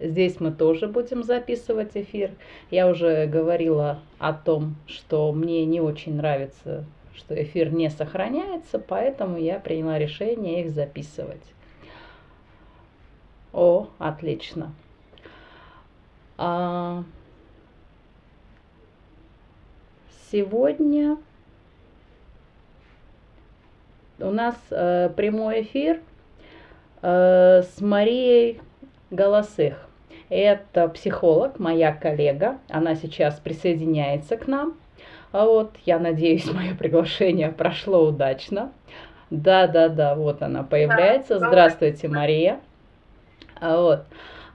Здесь мы тоже будем записывать эфир. Я уже говорила о том, что мне не очень нравится, что эфир не сохраняется, поэтому я приняла решение их записывать. О, отлично. А... Сегодня у нас э, прямой эфир э, с Марией Голосых. Это психолог, моя коллега. Она сейчас присоединяется к нам. А вот, я надеюсь, мое приглашение прошло удачно. Да, да, да, вот она появляется. Здравствуйте, Мария. А вот.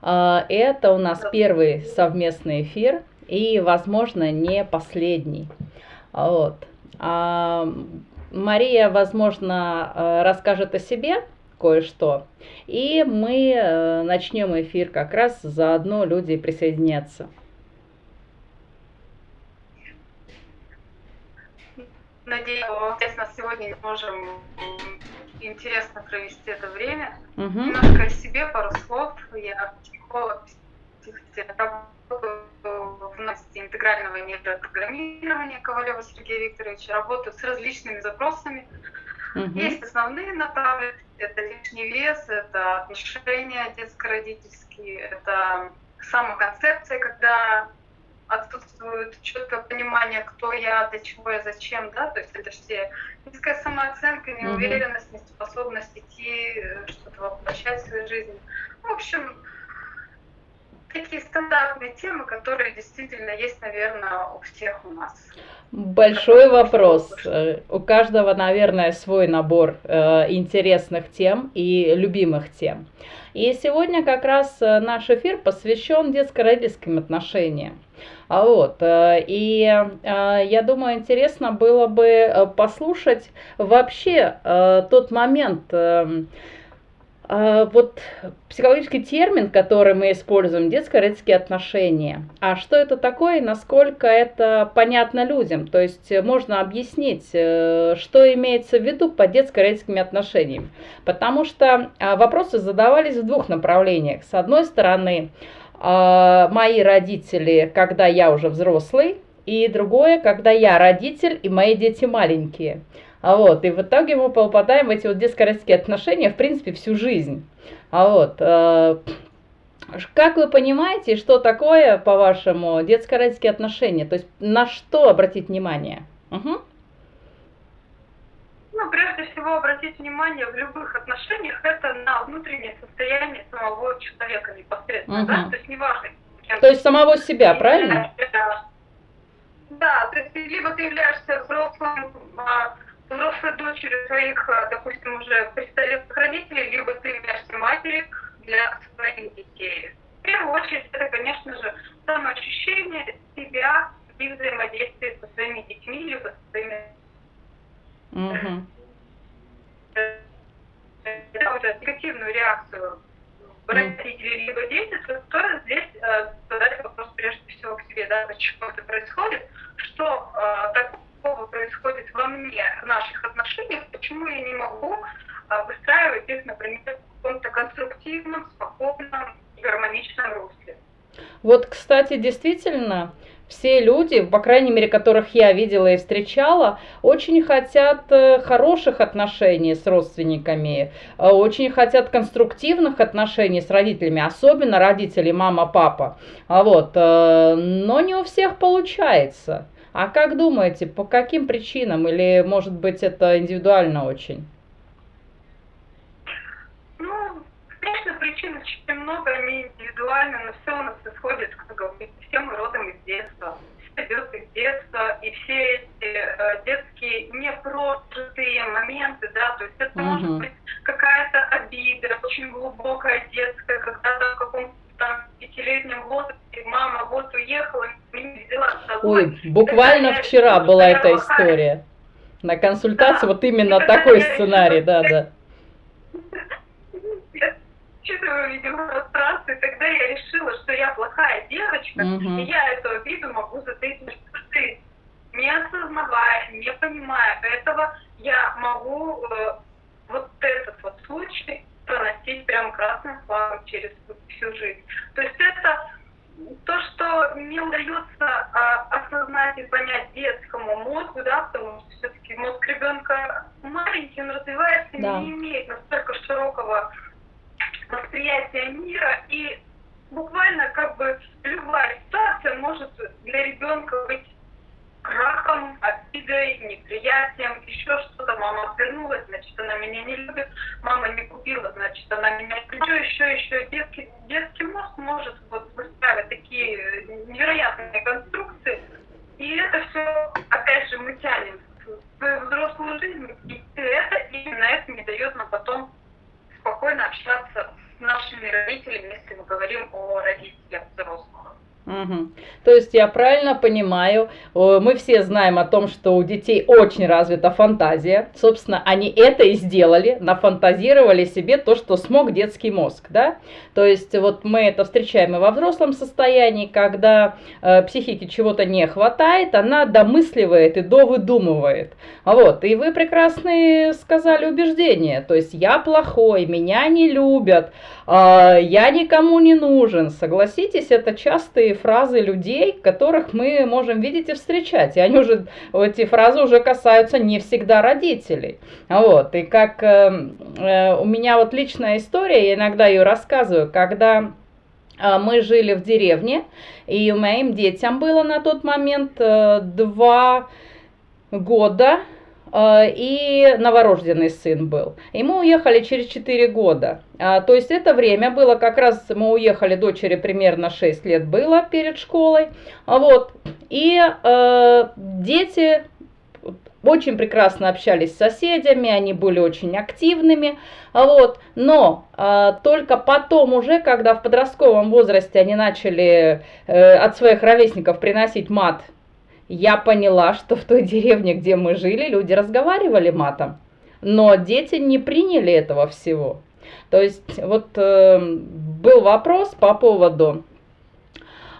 А, это у нас первый совместный эфир и, возможно, не последний. Вот. Мария, возможно, э, расскажет о себе, кое-что. И мы э, начнем эфир как раз, заодно люди присоединятся. Надеюсь, естественно, сегодня можем интересно провести это время. Угу. Немножко о себе, пару слов. Я психолог, психотерапевт, в области интегрального нейропрограммирования Ковалева Сергея Викторовича, работаю с различными запросами. Угу. Есть основные направленности, это лишний вес, это отношения детско-родительские, это самоконцепция, когда отсутствует четкое понимание, кто я, для чего я, зачем, да, то есть это все низкая самооценка, неуверенность, неспособность идти, э, что-то воплощать в свою жизнь. В общем, такие стандартные темы, которые действительно есть, наверное, у всех у нас. Большой вопрос. Э, у каждого, наверное, свой набор э, интересных тем и любимых тем. И сегодня как раз э, наш эфир посвящен детско-родительским отношениям. А вот, и я думаю, интересно было бы послушать вообще тот момент, эм, вот психологический термин, который мы используем, детско-родительские отношения. А что это такое насколько это понятно людям? То есть э, можно объяснить, э, что имеется в виду под детско-родительскими отношениями. Потому что а, вопросы задавались в двух направлениях. С одной стороны, а, мои родители, когда я уже взрослый, и другое, когда я родитель и мои дети маленькие. А вот, и в итоге мы попадаем в эти вот детско-родительские отношения, в принципе, всю жизнь. А вот, э, как вы понимаете, что такое, по-вашему, детско-родительские отношения? То есть на что обратить внимание? Угу. Ну, прежде всего, обратить внимание в любых отношениях это на внутреннее состояние самого человека непосредственно, угу. да? То есть неважно. То есть самого себя, правильно? Да, то есть либо ты являешься взрослым, а, взрослой дочерью своих, а, допустим, уже престарелых родителей, либо ты являешься матерью для своих детей. В первую очередь, это, конечно же, самоощущение себя и взаимодействие со своими детьми, либо со своими... Угу. Это уже негативную реакцию родителей либо дети, то, здесь э, задать вопрос прежде всего к себе, да, почему это происходит, что э, так такого происходит во мне, в наших отношениях, почему я не могу а, выстраивать их, например, в каком-то конструктивном, спокойном гармоничном русле. Вот, кстати, действительно, все люди, по крайней мере, которых я видела и встречала, очень хотят э, хороших отношений с родственниками, э, очень хотят конструктивных отношений с родителями, особенно родители, мама, папа. А вот, э, но не у всех получается. А как думаете, по каким причинам? Или, может быть, это индивидуально очень? Ну, конечно, причин очень много, они индивидуальны, но все у нас исходит, как говорится, все мы родом из детства. Все идет из детства, и все эти э, детские непрожитые моменты, да, то есть это угу. может быть какая-то обида, очень глубокая детская, когда-то в каком-то там пятилетнем возрасте мама вот уехала, не взяла с собой. Ой, буквально вчера была эта история. На консультации да. вот именно такой сценарий, да, да. Я чувствую, видимо, пространство, тогда я решила, что я плохая девочка, угу. и я эту обиду могу затаить не осознавая, не понимая этого, я могу э, вот этот вот случай проносить прям красным флагом через всю жизнь. То есть это то, что не удается а, осознать и понять детскому мозгу, да, потому что все-таки мозг ребенка маленький, он развивается, да. не имеет настолько широкого восприятия мира, и буквально как бы любая ситуация может для ребенка быть крахом, обидой, неприятием, еще что-то. Мама отвернулась, значит, она меня не любит. Мама не купила, значит, она меня еще, еще, еще. Детский, детский мозг может вот выстраивать такие невероятные конструкции. И это все, опять же, мы тянем в взрослую жизнь. И это именно это не дает нам потом спокойно общаться с нашими родителями, если мы говорим о родителях взрослых. Угу. То есть я правильно понимаю, мы все знаем о том, что у детей очень развита фантазия. Собственно, они это и сделали, нафантазировали себе то, что смог детский мозг, да? То есть вот мы это встречаем и во взрослом состоянии, когда э, психике чего-то не хватает, она домысливает и довыдумывает. Вот, и вы прекрасно сказали убеждение, то есть я плохой, меня не любят, э, я никому не нужен. Согласитесь, это частые фразы людей, которых мы можем видеть и встречать. И они уже, эти фразы уже касаются не всегда родителей. Вот. И как э, э, у меня вот личная история, я иногда ее рассказываю, когда э, мы жили в деревне, и моим детям было на тот момент э, два года, и новорожденный сын был. И мы уехали через 4 года. А, то есть это время было как раз, мы уехали, дочери примерно 6 лет было перед школой. Вот. И э, дети очень прекрасно общались с соседями, они были очень активными, вот, но э, только потом уже, когда в подростковом возрасте они начали э, от своих ровесников приносить мат я поняла, что в той деревне, где мы жили, люди разговаривали матом, но дети не приняли этого всего. То есть вот э, был вопрос по поводу,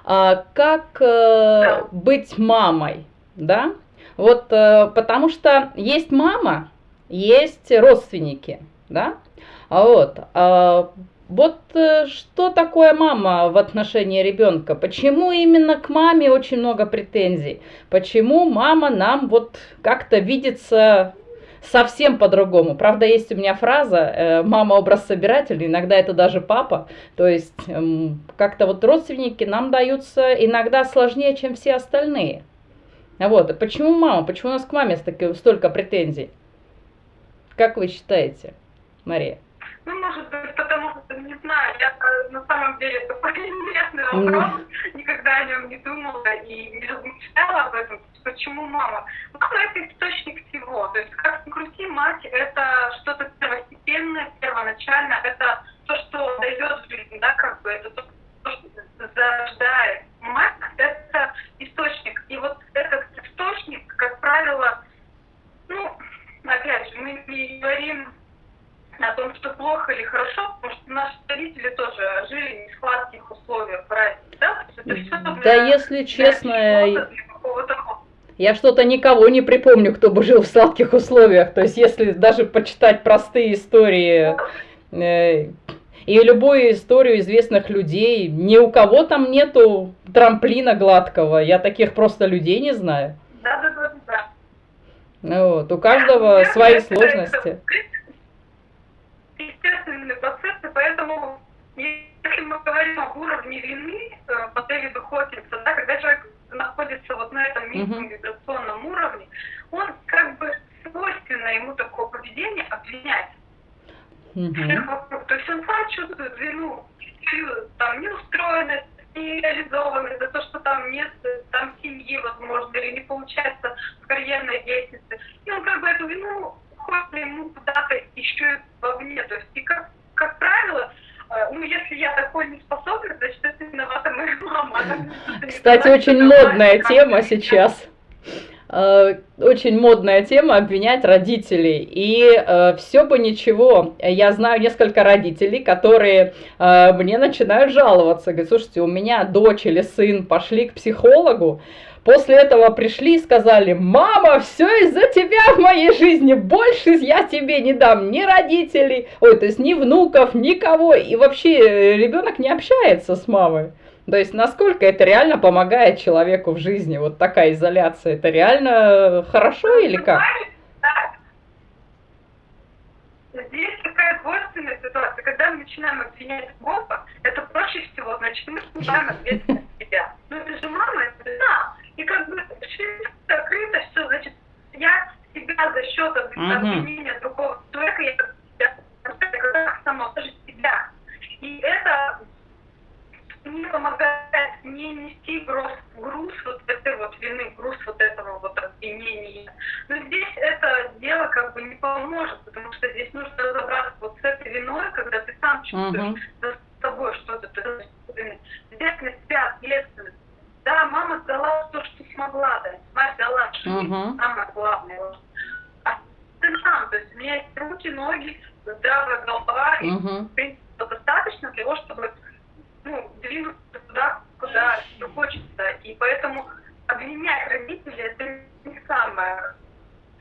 э, как э, быть мамой, да? Вот э, потому что есть мама, есть родственники, да? А вот, э, вот э, что такое мама в отношении ребенка? Почему именно к маме очень много претензий? Почему мама нам вот как-то видится совсем по-другому. Правда, есть у меня фраза э, «мама образ собиратель», иногда это даже папа. То есть эм, как-то вот родственники нам даются иногда сложнее, чем все остальные. Вот, почему мама? Почему у нас к маме столько претензий? Как вы считаете, Мария? Ну, может быть, потому что, не знаю, я э, на самом деле такой интересный вопрос, никогда о нем не думала и не размышляла об этом. Почему мама? Мама – это источник всего. То есть, как ни крути, мать – это что-то первостепенное, первоначально, это то, что дает жизнь, да, как бы, это то, что зарождает. Мать – это источник. И вот этот источник, как правило, ну, опять же, мы не говорим о том, что плохо или хорошо, потому что наши родители тоже жили не в сладких условиях, правильно? Да, это все да если честно, я что-то никого не припомню, кто бы жил в сладких условиях. То есть, если даже почитать простые истории э, и любую историю известных людей, ни у кого там нету трамплина гладкого. Я таких просто людей не знаю. Да, да, да, да. Ну, вот, у каждого свои сложности естественные процессы, поэтому если мы говорим об уровне вины э, по Дэвиду Хокинса, да, когда человек находится вот на этом низком вибрационном уровне, он как бы свойственно ему такое поведение обвинять всех вокруг. То есть он сам чувствует вину, там, неустроенность, нереализованность, за то, что там нет там семьи, возможно, или не получается в карьерной деятельности. И он как бы эту вину хочется ему куда-то еще вовне. То есть, и как, э, ну, если я такой не способна, значит, это виновата моя мама. Кстати, очень модная тема сейчас э, очень модная тема обвинять родителей. И э, все бы ничего. Я знаю несколько родителей, которые э, мне начинают жаловаться. Говорят, слушайте, у меня дочь или сын пошли к психологу, после этого пришли и сказали, мама, все из-за тебя в моей жизни, больше я тебе не дам ни родителей, ой, то есть ни внуков, никого, и вообще э, ребенок не общается с мамой. То есть насколько это реально помогает человеку в жизни, вот такая изоляция, это реально хорошо или как? Здесь такая двойственная ситуация. Когда мы начинаем обвинять Бога, это проще всего, значит, мы снимаем ответственность себя. Ну это же мама, это да. И как бы закрыто все, значит, я себя за счет обвинения другого человека, я себя, сама тоже себя. И это не помогает не нести груз, груз вот этой вот вины, груз вот этого вот обвинения. Но здесь это дело как бы не поможет, потому что здесь нужно разобраться вот с этой виной, когда ты сам чувствуешь uh-huh. за собой что-то, ты взять на себя ответственность. Да, мама дала то, что смогла дать, мать дала жизнь, uh-huh. самое главное. А ты сам, то есть у меня есть руки, ноги, здравая голова, uh-huh. и в принципе достаточно для того, чтобы ну, двигаться туда, куда хочется. И поэтому обвинять родителей это не самое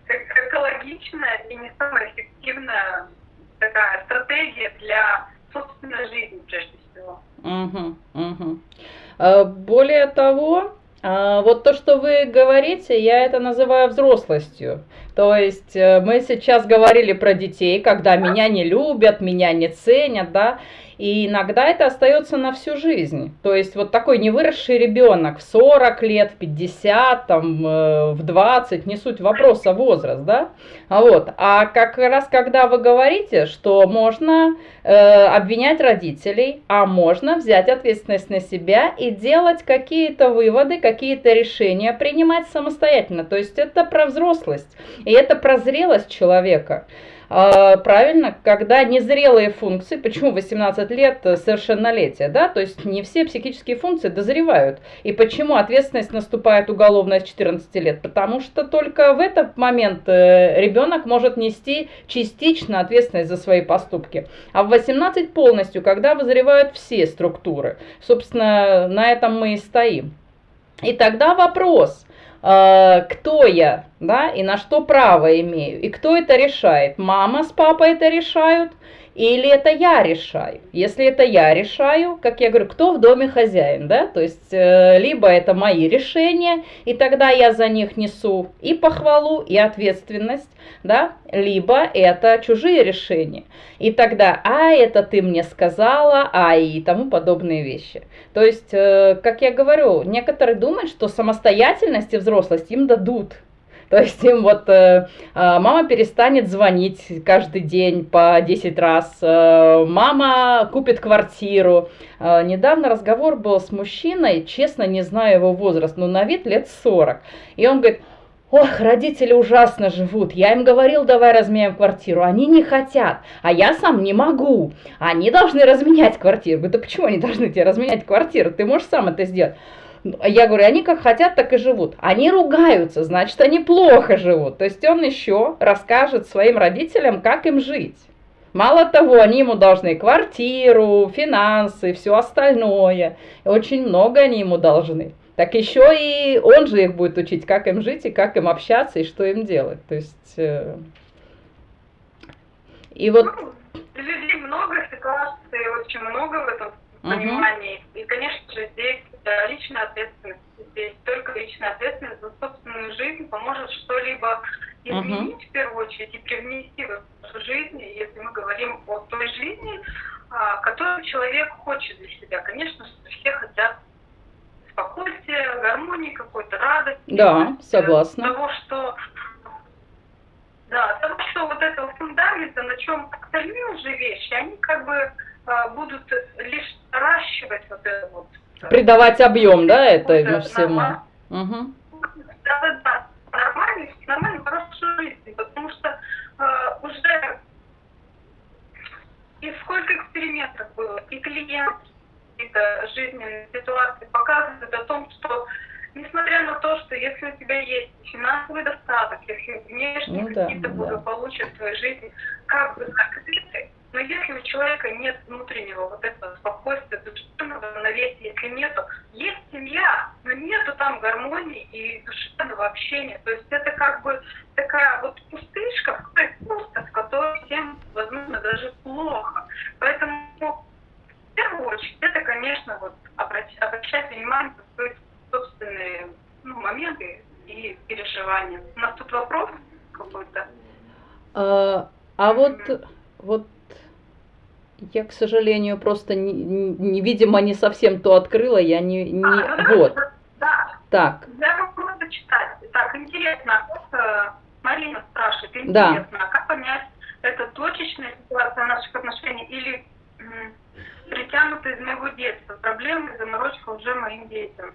экологичная и не самая эффективная такая стратегия для собственной жизни, прежде всего. Угу, угу. Более того, а, вот то, что вы говорите, я это называю взрослостью. То есть э, мы сейчас говорили про детей, когда меня не любят, меня не ценят, да, и иногда это остается на всю жизнь. То есть вот такой невыросший ребенок в 40 лет, в 50, там, э, в 20, не суть вопроса возраст, да? А вот. А как раз когда вы говорите, что можно э, обвинять родителей, а можно взять ответственность на себя и делать какие-то выводы, какие-то решения принимать самостоятельно. То есть это про взрослость, и это про зрелость человека. А, правильно, когда незрелые функции, почему 18 лет совершеннолетия, да, то есть не все психические функции дозревают. И почему ответственность наступает уголовная с 14 лет? Потому что только в этот момент э, ребенок может нести частично ответственность за свои поступки. А в 18 полностью, когда вызревают все структуры. Собственно, на этом мы и стоим. И тогда вопрос, Э, кто я, да, и на что право имею, и кто это решает. Мама с папой это решают, или это я решаю? Если это я решаю, как я говорю, кто в доме хозяин, да? То есть, э, либо это мои решения, и тогда я за них несу и похвалу, и ответственность, да? Либо это чужие решения. И тогда, а это ты мне сказала, а и тому подобные вещи. То есть, э, как я говорю, некоторые думают, что самостоятельность и взрослость им дадут. То есть им вот э, а, мама перестанет звонить каждый день по 10 раз, э, мама купит квартиру. Э, недавно разговор был с мужчиной, честно не знаю его возраст, но на вид лет 40. И он говорит, Ох, родители ужасно живут. Я им говорил, давай разменяем квартиру. Они не хотят. А я сам не могу. Они должны разменять квартиру. Да почему они должны тебе разменять квартиру? Ты можешь сам это сделать. Я говорю, они как хотят, так и живут. Они ругаются, значит, они плохо живут. То есть он еще расскажет своим родителям, как им жить. Мало того, они ему должны квартиру, финансы, все остальное. Очень много они ему должны. Так еще и он же их будет учить, как им жить и как им общаться и что им делать. То есть... Э, и вот... Ну, людей много, ситуаций очень много в этом понимании. Угу. И, конечно же, здесь да, личная ответственность. Здесь только личная ответственность за собственную жизнь поможет что-либо изменить uh-huh. в первую очередь и привнести в нашу жизнь, если мы говорим о той жизни, а, которую человек хочет для себя. Конечно, все хотят спокойствия, гармонии, какой-то радости. Да, согласна. Того, что да, того, что вот этого фундамента, на чем остальные уже вещи, они как бы а, будут лишь наращивать вот это вот придавать объем, да, этому всему. Угу. Да, да. Нормально, нормально, хорошую жизнь, потому что э, уже и сколько экспериментов было, и клиент, какие-то жизненные ситуации показывают о том, что несмотря на то, что если у тебя есть финансовый достаток, если внешние ну, какие-то да, благополучия да. в твоей жизни, как бы закрыты, но если у человека нет внутреннего вот этого спокойствия, душевного равновесия, если нету, есть семья, но нету там гармонии и душевного общения. То есть это как бы такая вот пустышка, пусто, в которой всем, возможно, даже плохо. Поэтому в первую очередь это, конечно, вот обращать, обращать внимание на свои собственные ну, моменты и переживания. У нас тут вопрос какой-то. А, а вот, вот я, к сожалению, просто, не, не, видимо, не совсем то открыла, я не... не... А, ну, вот. Да. Так. Я могу зачитать. Так, интересно, э, Марина спрашивает, интересно, да. как понять, это точечная ситуация наших отношений или притянута из моего детства, проблемы и заморочка уже моим детям?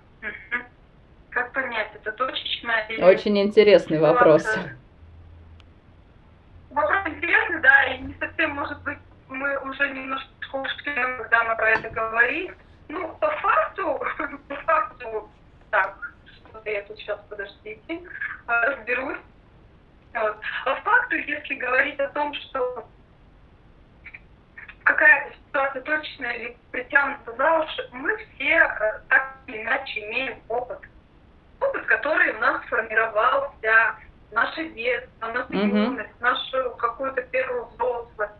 Как понять, это точечная или... Очень интересный вопрос. Вопрос интересный, да, и не совсем, может быть, мы уже немножко ушли, когда мы про это говорим. Ну, по факту, по факту, так, что-то я тут сейчас, подождите, разберусь. Вот. По факту, если говорить о том, что какая-то ситуация точная или притянута за уши, мы все э, так или иначе имеем опыт. Опыт, который у нас сформировался, наше детство, наша юность, mm-hmm. нашу какую-то первую взрослость.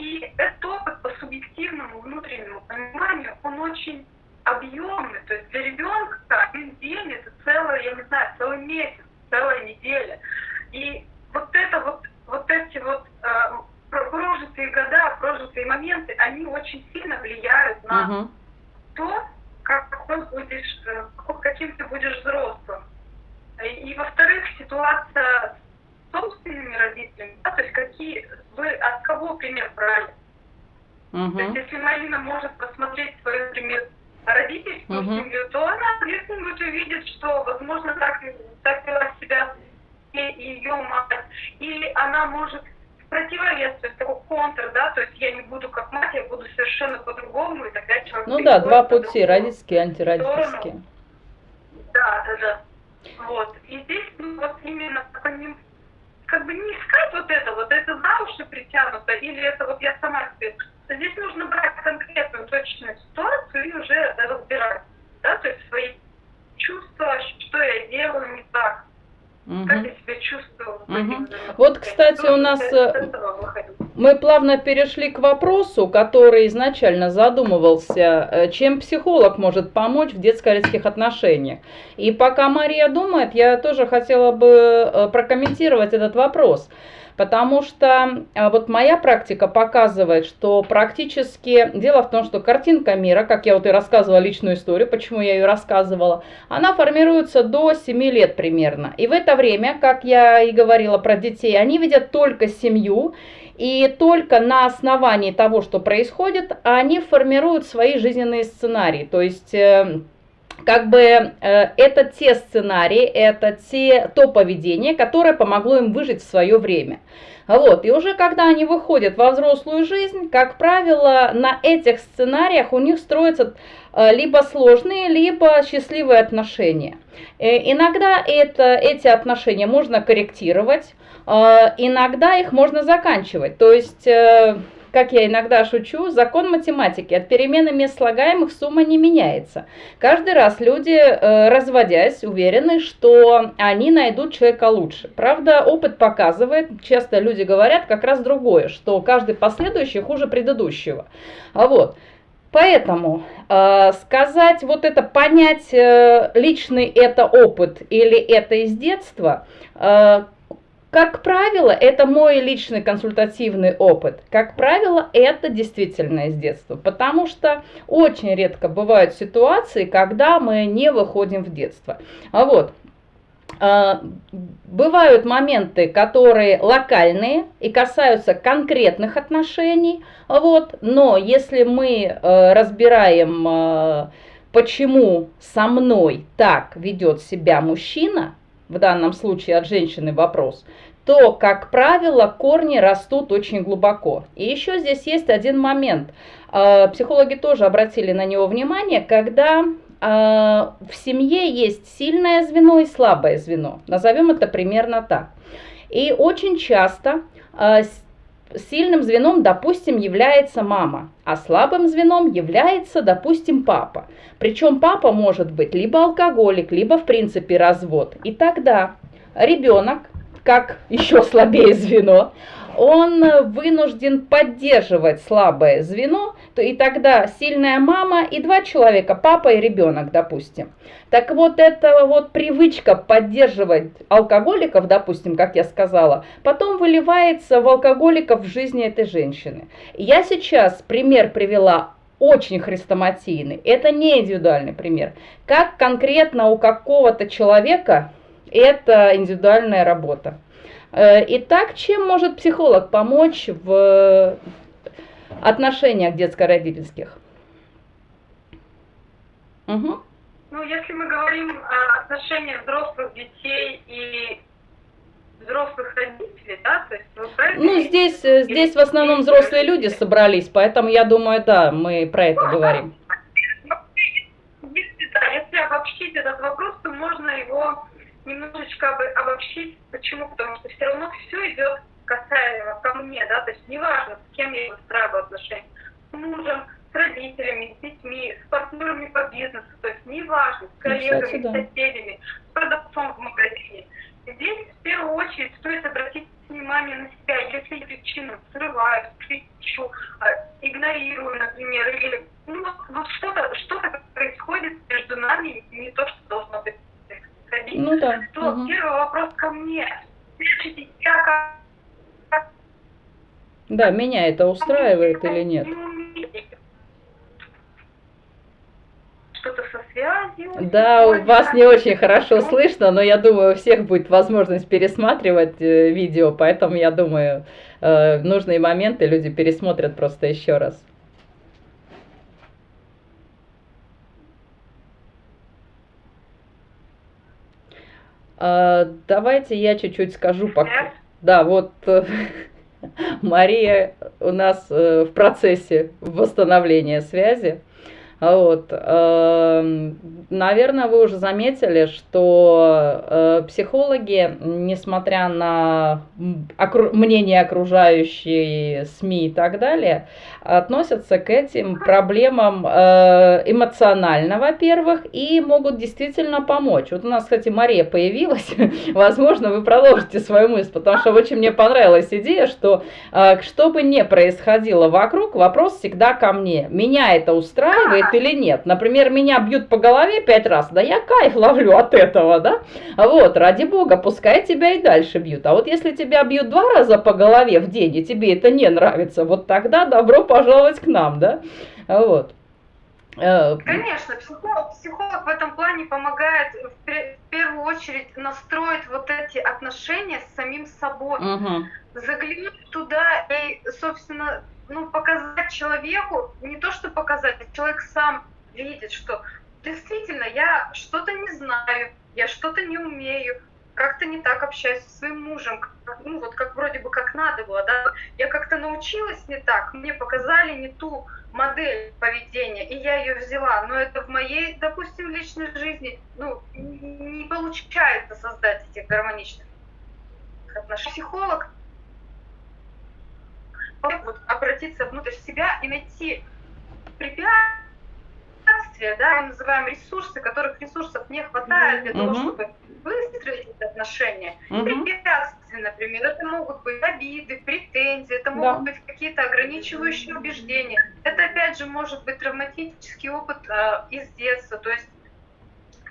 И этот опыт по субъективному внутреннему пониманию, он очень объемный. То есть для ребенка один день это целая, я не знаю, целый месяц, целая неделя. И вот это вот, вот эти вот э, прожитые года, прожитые моменты, они очень сильно влияют на uh-huh. то, как ты будешь, э, каким ты будешь взрослым. И, и во-вторых, ситуация собственными родителями, да, то есть какие вы от кого пример брали. Uh-huh. То есть если Марина может посмотреть свой пример родительскую uh-huh. семью, то она где-нибудь увидит, что, возможно, так, так вела себя и ее мать. Или она может в противовес, то есть такой контр, да, то есть я не буду как мать, я буду совершенно по-другому, и тогда человек... Ну да, два пути, родительский и антиродительский. Да, да, да. Вот. И здесь ну, вот именно по ним как бы не искать вот это, вот это за уши притянуто, или это вот я сама себе. Здесь нужно брать конкретную точную ситуацию и уже разбирать, да, то есть свои чувства, что я делаю не так, Угу. Как я себя чувствую. Угу. Вот, кстати, у нас э, мы плавно перешли к вопросу, который изначально задумывался, э, чем психолог может помочь в детско-родительских отношениях. И пока Мария думает, я тоже хотела бы э, прокомментировать этот вопрос. Потому что а, вот моя практика показывает, что практически... Дело в том, что картинка мира, как я вот и рассказывала личную историю, почему я ее рассказывала, она формируется до 7 лет примерно. И в это время, как я и говорила про детей, они видят только семью, и только на основании того, что происходит, они формируют свои жизненные сценарии. То есть э, как бы э, это те сценарии, это те, то поведение, которое помогло им выжить в свое время. Вот, и уже когда они выходят во взрослую жизнь, как правило, на этих сценариях у них строятся э, либо сложные, либо счастливые отношения. Э, иногда это, эти отношения можно корректировать, э, иногда их можно заканчивать. То есть... Как я иногда шучу, закон математики. От перемены мест слагаемых сумма не меняется. Каждый раз люди, э, разводясь, уверены, что они найдут человека лучше. Правда, опыт показывает, часто люди говорят как раз другое, что каждый последующий хуже предыдущего. А вот. Поэтому э, сказать вот это, понять э, личный это опыт или это из детства, э, как правило, это мой личный консультативный опыт. Как правило, это действительно из детства, потому что очень редко бывают ситуации, когда мы не выходим в детство. А вот, а, Бывают моменты, которые локальные и касаются конкретных отношений, вот, но если мы э, разбираем, э, почему со мной так ведет себя мужчина, в данном случае от женщины вопрос, то, как правило, корни растут очень глубоко. И еще здесь есть один момент. А, психологи тоже обратили на него внимание, когда а, в семье есть сильное звено и слабое звено. Назовем это примерно так. И очень часто а, сильным звеном, допустим, является мама, а слабым звеном является, допустим, папа. Причем папа может быть либо алкоголик, либо в принципе развод. И тогда ребенок, как еще слабее звено, он вынужден поддерживать слабое звено, то и тогда сильная мама и два человека, папа и ребенок, допустим. Так вот, эта вот привычка поддерживать алкоголиков, допустим, как я сказала, потом выливается в алкоголиков в жизни этой женщины. Я сейчас пример привела очень хрестоматийный. Это не индивидуальный пример. Как конкретно у какого-то человека это индивидуальная работа. Э, итак, чем может психолог помочь в отношениях детско-родительских? Угу. Ну, если мы говорим о отношениях взрослых детей и взрослых родителей, да, то есть Ну, здесь, здесь в основном взрослые люди собрались, поэтому я думаю, да, мы про это ну, говорим. Если, да, если обобщить этот вопрос, то можно его немножечко обобщить. Почему? Потому что все равно все идет касаемо ко мне, да, то есть неважно, с кем я выстраиваю отношения, с мужем, с родителями, с детьми, с партнерами по бизнесу, то есть неважно, с коллегами, Кстати, да. с соседями, с продавцом в магазине. Здесь в первую очередь стоит обратить внимание на себя. Если я причину срываю, кричу, а, игнорирую, например, или ну, вот что-то что происходит между нами, не то, что должно быть происходить, ну, да. то угу. первый вопрос ко мне. Я как... Да, меня это устраивает или нет? что-то со связью. Да, у вас не очень хорошо слышно, но я думаю, у всех будет возможность пересматривать э, видео, поэтому я думаю, э, нужные моменты люди пересмотрят просто еще раз. А, давайте я чуть-чуть скажу пока. Да, вот э, Мария у нас в процессе восстановления связи. Вот. Эм, наверное, вы уже заметили, что э, психологи, несмотря на мнение окружающей СМИ и так далее, относятся к этим проблемам э, эмоционально, во-первых, и могут действительно помочь. Вот у нас, кстати, Мария появилась. Возможно, вы продолжите свою мысль, потому что очень мне понравилась идея, что э, что бы ни происходило вокруг, вопрос всегда ко мне. Меня это устраивает или нет. Например, меня бьют по голове пять раз, да я кайф ловлю от этого, да. Вот, ради бога, пускай тебя и дальше бьют. А вот если тебя бьют два раза по голове в день, и тебе это не нравится, вот тогда добро пожаловать к нам, да. Вот. Э, Конечно, психолог, психолог в этом плане помогает в первую очередь настроить вот эти отношения с самим собой, угу. заглянуть туда и, собственно, ну, показать человеку, не то что показать, а человек сам видит, что действительно я что-то не знаю, я что-то не умею, как-то не так общаюсь со своим мужем, ну вот как вроде бы как надо было, да, я как-то научилась не так, мне показали не ту модель поведения, и я ее взяла, но это в моей, допустим, личной жизни, ну, не получается создать этих гармоничных отношений. Психолог вот, обратиться внутрь себя и найти препятствия, да, мы называем ресурсы, которых ресурсов не хватает для того, чтобы выстроить эти отношения. Угу. Препятствия, например, это могут быть обиды, претензии, это могут да. быть какие-то ограничивающие убеждения. Это, опять же, может быть травматический опыт э, из детства, то есть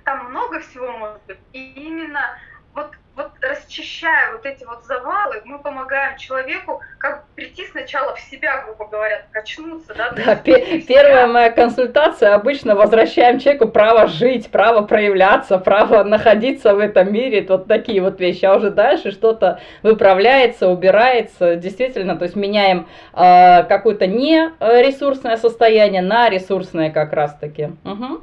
там много всего может быть. И именно вот вот расчищая вот эти вот завалы, мы помогаем человеку как прийти сначала в себя, грубо говоря, качнуться. Да, да пе- первая моя консультация обычно возвращаем человеку право жить, право проявляться, право находиться в этом мире, вот такие вот вещи. А уже дальше что-то выправляется, убирается, действительно, то есть меняем э, какое-то не ресурсное состояние на ресурсное как раз-таки. Угу.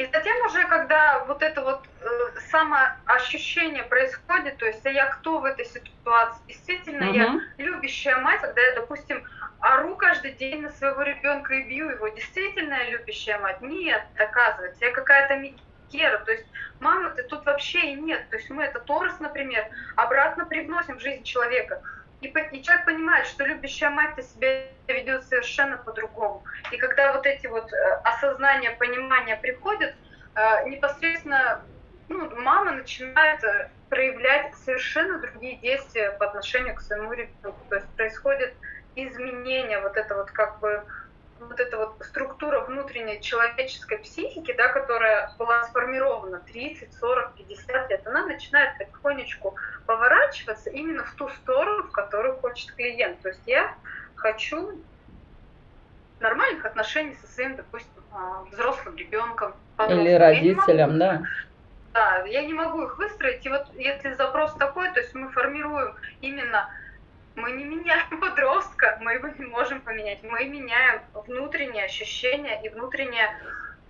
И затем уже, когда вот это вот э, самоощущение происходит, то есть а я кто в этой ситуации, действительно угу. я любящая мать, когда я, допустим, ору каждый день на своего ребенка и бью его, действительно я любящая мать? Нет, оказывается, я какая-то Микера, то есть мамы-то тут вообще и нет, то есть мы это Торос, например, обратно привносим в жизнь человека. И, и человек понимает, что любящая мать-то себя ведет совершенно по-другому. И когда вот эти вот э, осознания, понимания приходят, э, непосредственно ну, мама начинает э, проявлять совершенно другие действия по отношению к своему ребенку. То есть происходит изменение вот это вот как бы вот эта вот структура внутренней человеческой психики, да, которая была сформирована 30, 40, 50 лет, она начинает потихонечку поворачиваться именно в ту сторону, в которую хочет клиент. То есть я хочу нормальных отношений со своим, допустим, а, взрослым ребенком. Или родителям, да. Да, я не могу их выстроить. И вот если запрос такой, то есть мы формируем именно мы не меняем подростка, мы его не можем поменять. Мы меняем внутренние ощущения и внутреннее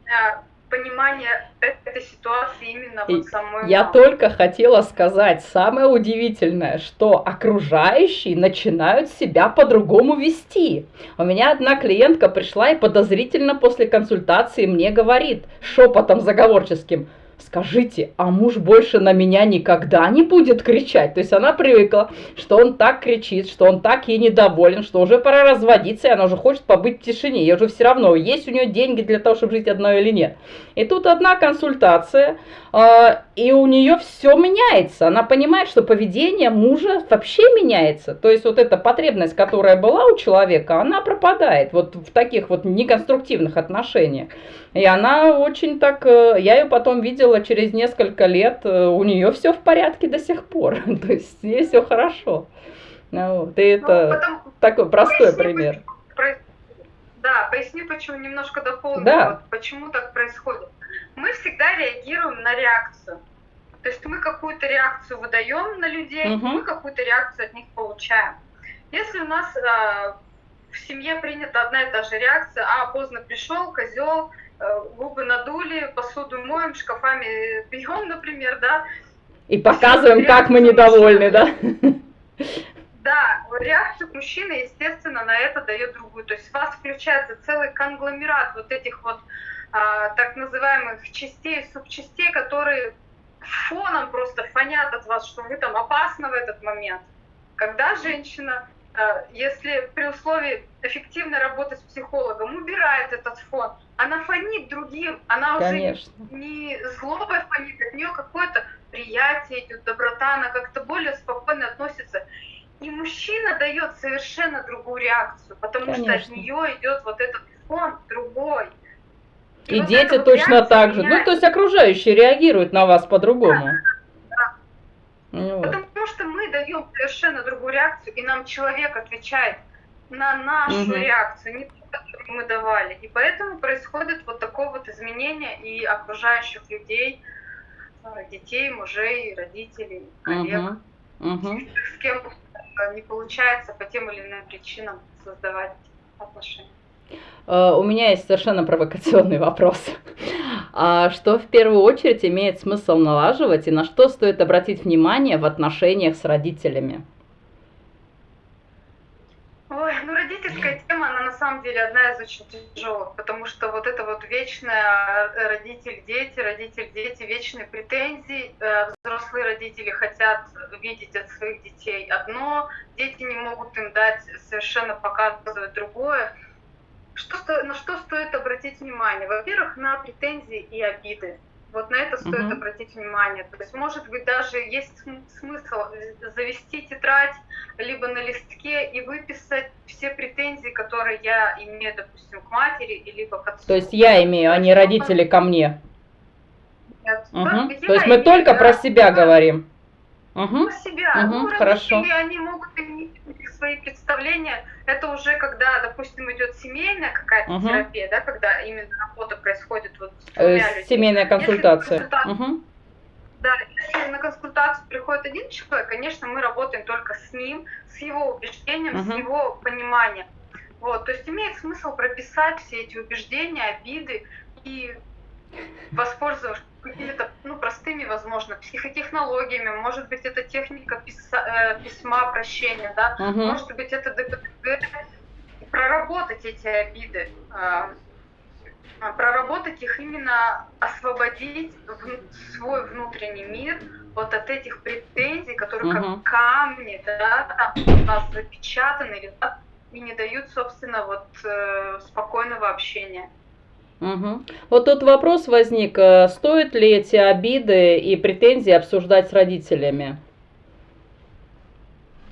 э, понимание этой ситуации именно вот самой. Я мамы. только хотела сказать, самое удивительное, что окружающие начинают себя по-другому вести. У меня одна клиентка пришла и подозрительно после консультации мне говорит шепотом заговорческим – скажите, а муж больше на меня никогда не будет кричать? То есть она привыкла, что он так кричит, что он так ей недоволен, что уже пора разводиться, и она уже хочет побыть в тишине. Ей уже все равно, есть у нее деньги для того, чтобы жить одной или нет. И тут одна консультация, э, и у нее все меняется. Она понимает, что поведение мужа вообще меняется. То есть вот эта потребность, которая была у человека, она пропадает вот в таких вот неконструктивных отношениях. И она очень так, э, я ее потом видела через несколько лет, э, у нее все в порядке до сих пор. То есть ей все хорошо. Ну, вот, и это ну, потом, такой простой поясни, пример. да, поясни, почему немножко дополню, да. вот, почему так происходит. Мы всегда реагируем на реакцию. То есть мы какую-то реакцию выдаем на людей, угу. мы какую-то реакцию от них получаем. Если у нас э, в семье принята одна и та же реакция, а поздно пришел, козел, губы надули, посуду моем, шкафами бьем, например, да. И показываем, как мы недовольны, да? Да, реакцию мужчины, естественно, на это дает другую. То есть у вас включается целый конгломерат вот этих вот а, так называемых частей, субчастей, которые фоном просто фонят от вас, что вы там опасны в этот момент. Когда женщина Э, если при условии эффективной работы с психологом убирает этот фон, она фонит другим, она Конечно. уже не злобой фонит, от нее какое-то приятие идет, доброта, она как-то более спокойно относится. И мужчина дает совершенно другую реакцию, потому Конечно. что от нее идет вот этот фон другой. И, и вот дети точно так же. Ну, то есть окружающие реагируют на вас по-другому. Да. Ну, Потому что мы даем совершенно другую реакцию, и нам человек отвечает на нашу угу. реакцию, не ту, которую мы давали. И поэтому происходит вот такое вот изменение и окружающих людей, э, детей, мужей, родителей, коллег, угу. Угу. с кем не получается по тем или иным причинам создавать отношения. Э, у меня есть совершенно провокационный вопрос. А что в первую очередь имеет смысл налаживать и на что стоит обратить внимание в отношениях с родителями? Ой, ну родительская тема, она на самом деле одна из очень тяжелых, потому что вот это вот вечная э, родитель-дети, родитель-дети, вечные претензии. Э, взрослые родители хотят видеть от своих детей одно, дети не могут им дать, совершенно показывать другое. Что, на что стоит обратить внимание? Во-первых, на претензии и обиды. Вот на это стоит угу. обратить внимание. То есть, может быть, даже есть смысл завести тетрадь либо на листке и выписать все претензии, которые я имею, допустим, к матери, либо к отцу. То есть я имею, а не родители ко мне. Нет. Угу. То есть мы только про себя говорим. Угу. Про себя. Угу. Ну, Хорошо. Они могут иметь свои представления. Это уже когда, допустим, идет семейная какая-то угу. терапия, да, когда именно работа происходит вот с двумя э, людьми. Семейная консультация. консультация угу. Да, если на консультацию приходит один человек, конечно, мы работаем только с ним, с его убеждением, угу. с его пониманием. Вот, то есть имеет смысл прописать все эти убеждения, обиды и воспользовавшись какими-то ну, простыми, возможно, психотехнологиями, может быть, это техника писа, э, письма прощения, да, угу. может быть, это ДПТГ, проработать эти обиды, э, проработать их именно, освободить свой внутренний мир вот от этих претензий, которые угу. как камни, да, там у нас запечатаны, да, и не дают, собственно, вот э, спокойного общения. Угу. Вот тут вопрос возник, э, стоит ли эти обиды и претензии обсуждать с родителями?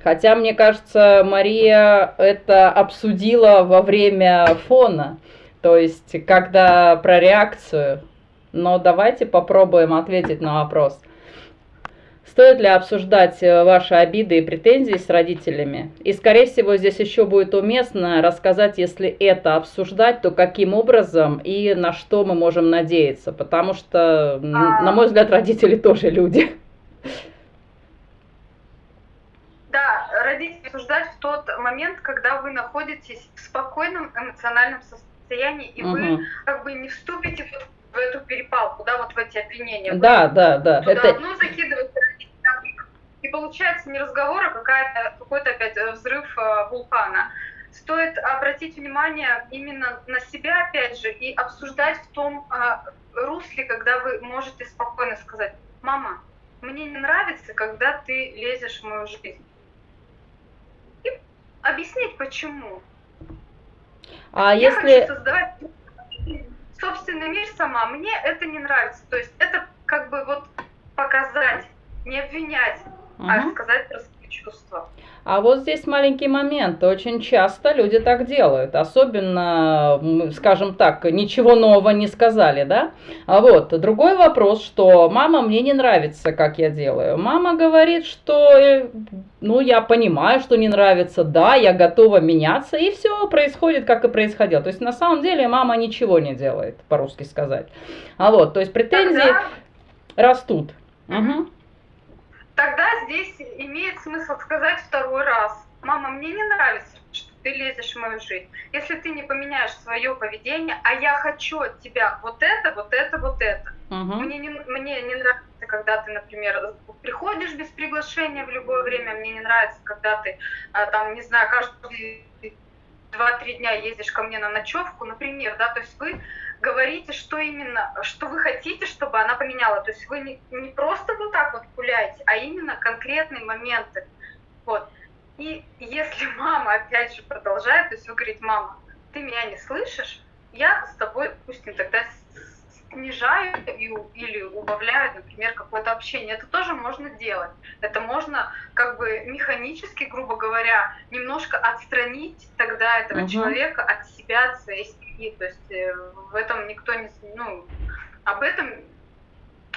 Хотя, мне кажется, Мария это обсудила во время фона, то есть когда про реакцию. Но давайте попробуем ответить на вопрос. Стоит ли обсуждать э, ваши обиды и претензии с родителями? И, скорее всего, здесь еще будет уместно рассказать, если это обсуждать, то каким образом и на что мы можем надеяться. Потому что, а... на мой взгляд, родители тоже люди. Да, родители обсуждать в тот момент, когда вы находитесь в спокойном эмоциональном состоянии, и угу. вы как бы не вступите в эту перепалку, да, вот в эти обвинения. Да, да, да. Туда это... одно закидывать и получается не разговор, а какая-то, какой-то опять э, взрыв э, вулкана. Стоит обратить внимание именно на себя, опять же, и обсуждать в том э, русле, когда вы можете спокойно сказать, мама, мне не нравится, когда ты лезешь в мою жизнь. И объяснить, почему. А Я если... хочу создавать собственный мир сама, мне это не нравится. То есть это как бы вот показать, не обвинять, угу. а сказать про свои чувства. А вот здесь маленький момент. Очень часто люди так делают. Особенно, скажем так, ничего нового не сказали, да? А вот, другой вопрос, что мама мне не нравится, как я делаю. Мама говорит, что, э, ну, я понимаю, что не нравится, да, я готова меняться, и все происходит, как и происходило. То есть, на самом деле, мама ничего не делает, по-русски сказать. А вот, то есть, претензии Тогда... растут. Угу тогда здесь имеет смысл сказать второй раз. Мама, мне не нравится, что ты лезешь в мою жизнь. Если ты не поменяешь свое поведение, а я хочу от тебя вот это, вот это, вот это. Угу. Мне, не, мне не нравится, когда ты, например, приходишь без приглашения в любое время. Мне не нравится, когда ты, а, там, не знаю, каждый два-три дня ездишь ко мне на ночевку, например, да, то есть вы говорите, что именно, что вы хотите, чтобы она поменяла. То есть вы не, не просто вот так вот гуляете, а именно конкретные моменты. Вот. И если мама, опять же, продолжает, то есть вы говорите, мама, ты меня не слышишь, я с тобой, допустим, тогда снижаю или убавляю, например, какое-то общение. Это тоже можно делать. Это можно как бы механически, грубо говоря, немножко отстранить тогда этого угу. человека от себя, от своей семьи. То есть э, в этом никто не... Ну, об этом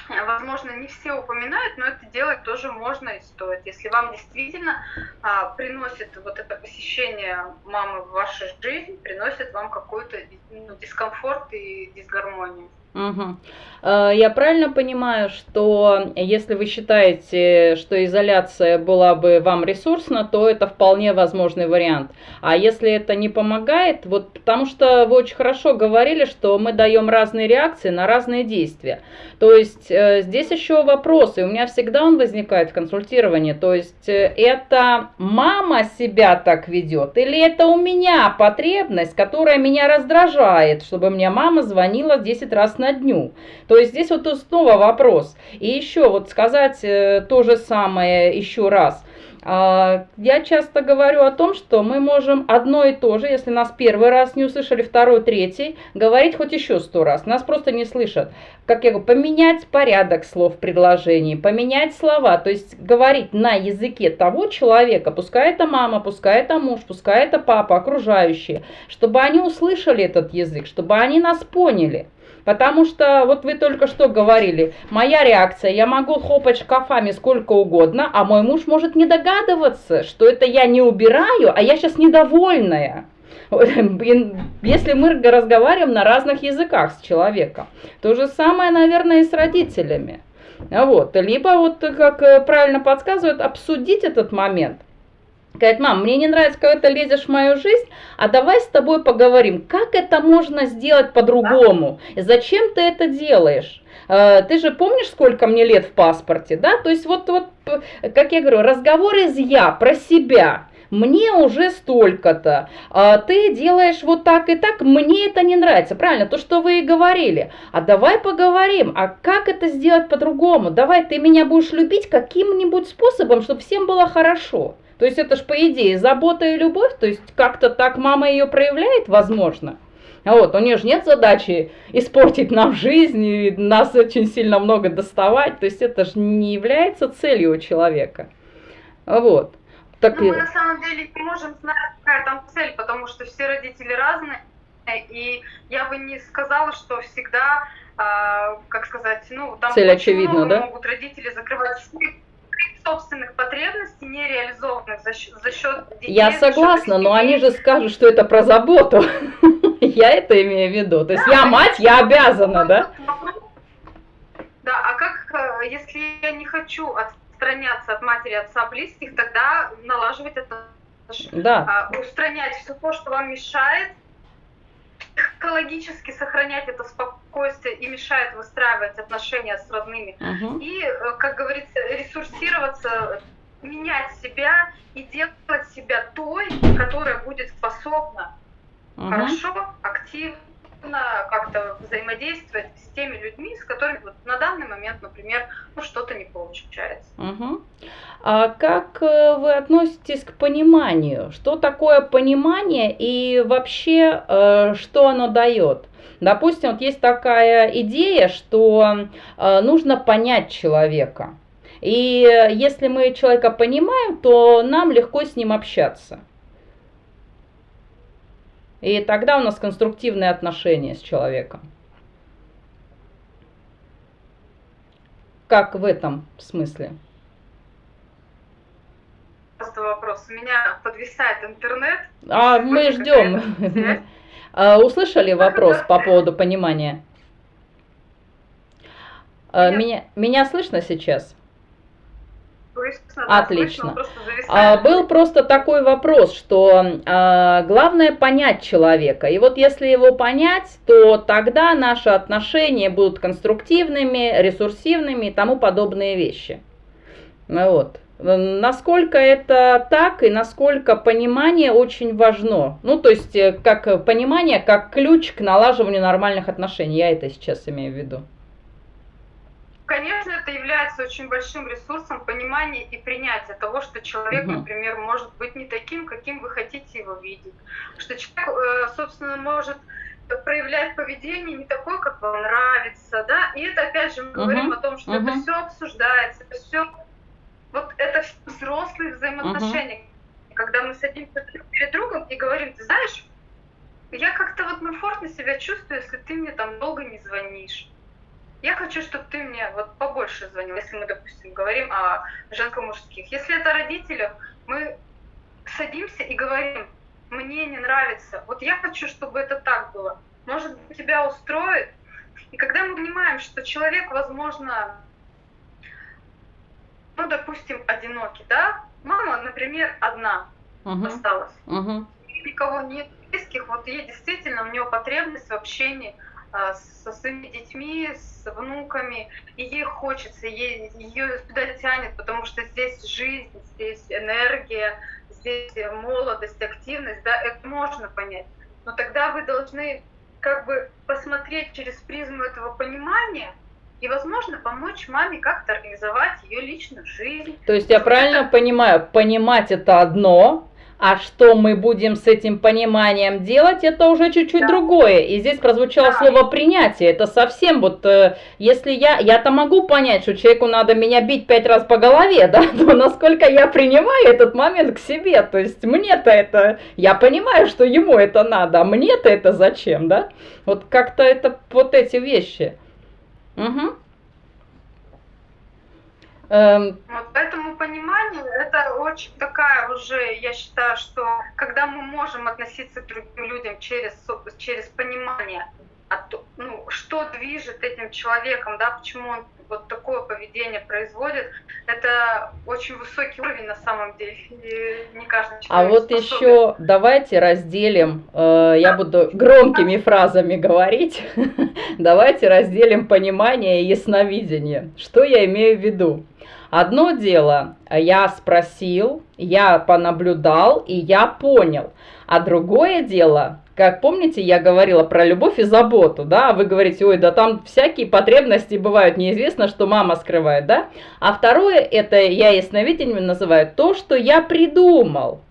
возможно, не все упоминают, но это делать тоже можно и стоит. Если вам действительно а, приносит вот это посещение мамы в вашу жизнь, приносит вам какой-то ну, дискомфорт и дисгармонию. Угу. Я правильно понимаю, что если вы считаете, что изоляция была бы вам ресурсна, то это вполне возможный вариант. А если это не помогает, вот потому что вы очень хорошо говорили, что мы даем разные реакции на разные действия. То есть э, здесь еще вопрос, и у меня всегда он возникает в консультировании. То есть э, это мама себя так ведет, или это у меня потребность, которая меня раздражает, чтобы мне мама звонила 10 раз на дню. То есть здесь вот снова вопрос. И еще вот сказать э, то же самое еще раз. А, я часто говорю о том, что мы можем одно и то же, если нас первый раз не услышали, второй, третий, говорить хоть еще сто раз. Нас просто не слышат. Как я говорю, поменять порядок слов в предложении, поменять слова, то есть говорить на языке того человека, пускай это мама, пускай это муж, пускай это папа, окружающие, чтобы они услышали этот язык, чтобы они нас поняли. Потому что, вот вы только что говорили, моя реакция, я могу хлопать шкафами сколько угодно, а мой муж может не догадываться, что это я не убираю, а я сейчас недовольная. Если мы разговариваем на разных языках с человеком. То же самое, наверное, и с родителями. Вот. Либо, вот как э, правильно подсказывают, обсудить этот момент – Говорит, мам, мне не нравится, когда ты лезешь в мою жизнь, а давай с тобой поговорим, как это можно сделать по-другому, зачем ты это делаешь. Э, ты же помнишь, сколько мне лет в паспорте, да? То есть вот, вот, как я говорю, разговор из я, про себя. мне уже столько-то, а ты делаешь вот так и так, мне это не нравится. Правильно, то, что вы и говорили. А давай поговорим, а как это сделать по-другому? Давай ты меня будешь любить каким-нибудь способом, чтобы всем было хорошо. То есть это ж по идее забота и любовь, то есть как-то так мама ее проявляет, возможно. А вот, у нее же нет задачи испортить нам жизнь и нас очень сильно много доставать. То есть это же не является целью у человека. Вот. Так ну, мы на самом деле не можем знать, какая там цель, потому что все родители разные. И я бы не сказала, что всегда, а, как сказать, ну, там цель очевидна, да? могут родители закрывать собственных потребностей нереализованных за счет, за счет детей. Я согласна, но они же скажут, что это про заботу. Я это имею в виду. То есть я мать, я обязана, да? Да, а как, э, если я не хочу отстраняться от матери, отца, близких, тогда налаживать это, да. А, устранять все то, что вам мешает, психологически сохранять это спокойствие и мешает выстраивать отношения с родными. Угу. И, э, как говорится, ресурсироваться, менять себя и делать себя той, которая будет способна угу. хорошо, активно как-то взаимодействовать с теми людьми, с которыми вот на данный момент, например, ну, что-то не получается. Угу. А как э, вы относитесь к пониманию? Что такое понимание и вообще э, что оно дает? Допустим, вот есть такая идея, что э, нужно понять человека. И если мы человека понимаем, то нам легко с ним общаться. И тогда у нас конструктивные отношения с человеком. Как в этом смысле? Просто вопрос. У меня подвисает интернет. А мы ждем. А, услышали вопрос по поводу понимания? А, меня, меня слышно сейчас? Слышно, Отлично. Да, слышно, а, был просто такой вопрос, что а, главное понять человека. И вот если его понять, то тогда наши отношения будут конструктивными, ресурсивными и тому подобные вещи. Ну вот. Насколько это так и насколько понимание очень важно. Ну, то есть, э, как понимание, как ключ к налаживанию нормальных отношений. Я это сейчас имею в виду. Конечно, это является очень большим ресурсом понимания и принятия того, что человек, угу. например, может быть не таким, каким вы хотите его видеть. Что человек, э, собственно, может проявлять поведение не такое, как вам нравится, да, и это опять же мы uh говорим о том, что uh это все обсуждается, это все вот это взрослые взаимоотношения, uh когда мы садимся друг перед другом и говорим, ты знаешь, я как-то вот комфортно себя чувствую, если ты мне там долго не звонишь я хочу, чтобы ты мне вот побольше звонил, если мы, допустим, говорим о женско-мужских. Если это родителям, мы садимся и говорим, мне не нравится, вот я хочу, чтобы это так было. Может тебя устроит? И когда мы понимаем, что человек, возможно, ну, допустим, одинокий, да, мама, например, одна uh-huh. осталась, uh-huh. никого нет близких, вот ей действительно, у нее потребность в общении – со своими детьми, с внуками, и ей хочется, ей, ее сюда тянет, потому что здесь жизнь, здесь энергия, здесь молодость, активность, да, это можно понять. Но тогда вы должны как бы посмотреть через призму этого понимания и, возможно, помочь маме как-то организовать ее личную жизнь. То есть я правильно понимаю, понимать это одно, а что мы будем с этим пониманием делать, это уже чуть-чуть да. другое. И здесь прозвучало да. слово принятие. Это совсем вот, э, если я, я-то могу понять, что человеку надо меня бить пять раз по голове, да, но насколько я принимаю этот момент к себе, то есть мне-то это, я понимаю, что ему это надо, а мне-то это зачем, да? Вот как-то это вот эти вещи. Угу. Эм... Вот поэтому понимание это очень такая уже, я считаю, что когда мы можем относиться к другим людям через, через понимание, а ну, что движет этим человеком, да, почему он вот такое поведение производит, это очень высокий уровень на самом деле. И не каждый человек А вот способен. еще давайте разделим, э, я буду громкими фразами говорить, давайте разделим понимание и ясновидение. Что я имею в виду? Одно дело, я спросил, я понаблюдал и я понял. А другое дело, как помните, я говорила про любовь и заботу, да, вы говорите, ой, да там всякие потребности бывают, неизвестно, что мама скрывает, да. А второе, это я ясновидением называю то, что я придумал,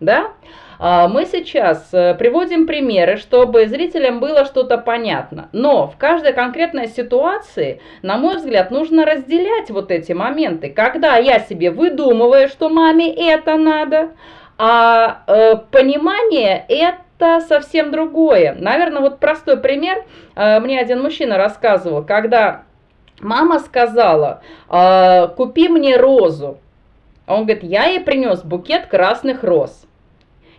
да. А, мы сейчас э, приводим примеры, чтобы зрителям было что-то понятно. Но в каждой конкретной ситуации, на мой взгляд, нужно разделять вот эти моменты. Когда я себе выдумываю, что маме это надо, а э, понимание это совсем другое. Наверное, вот простой пример. Э, мне один мужчина рассказывал, когда мама сказала, э, купи мне розу. Он говорит, я ей принес букет красных роз.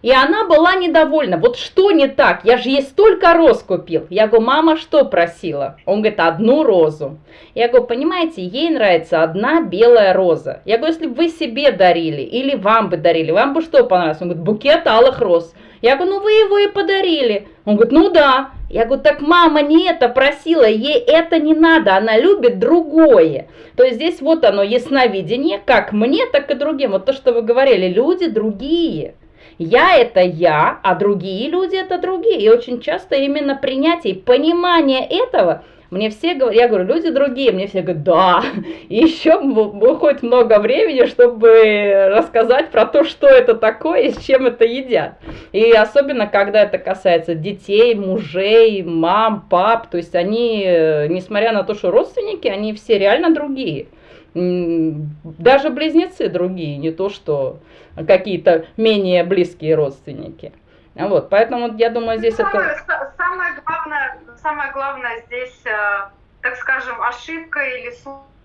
И она была недовольна. Вот что не так? Я же ей столько роз купил. Я говорю, мама что просила? Он говорит, одну розу. Я говорю, понимаете, ей нравится одна белая роза. Я говорю, если бы вы себе дарили или вам бы дарили, вам бы что понравилось? Он говорит, букет алых роз. Я говорю, ну вы его и подарили. Он говорит, ну да. Я говорю, так мама не это просила, ей это не надо, она любит другое. То есть здесь вот оно, ясновидение, как мне, так и другим. Вот то, что вы говорили, люди другие. Я это я, а другие люди это другие. И очень часто именно принятие, понимание этого мне все говорят, я говорю, люди другие, мне все говорят, да, и еще выходит много времени, чтобы рассказать про то, что это такое и с чем это едят. И особенно, когда это касается детей, мужей, мам, пап, то есть они, несмотря на то, что родственники, они все реально другие. Даже близнецы другие, не то что какие-то менее близкие родственники. Вот, поэтому я думаю, здесь самое, это... Самое главное, самое главное здесь, э, так скажем, ошибка или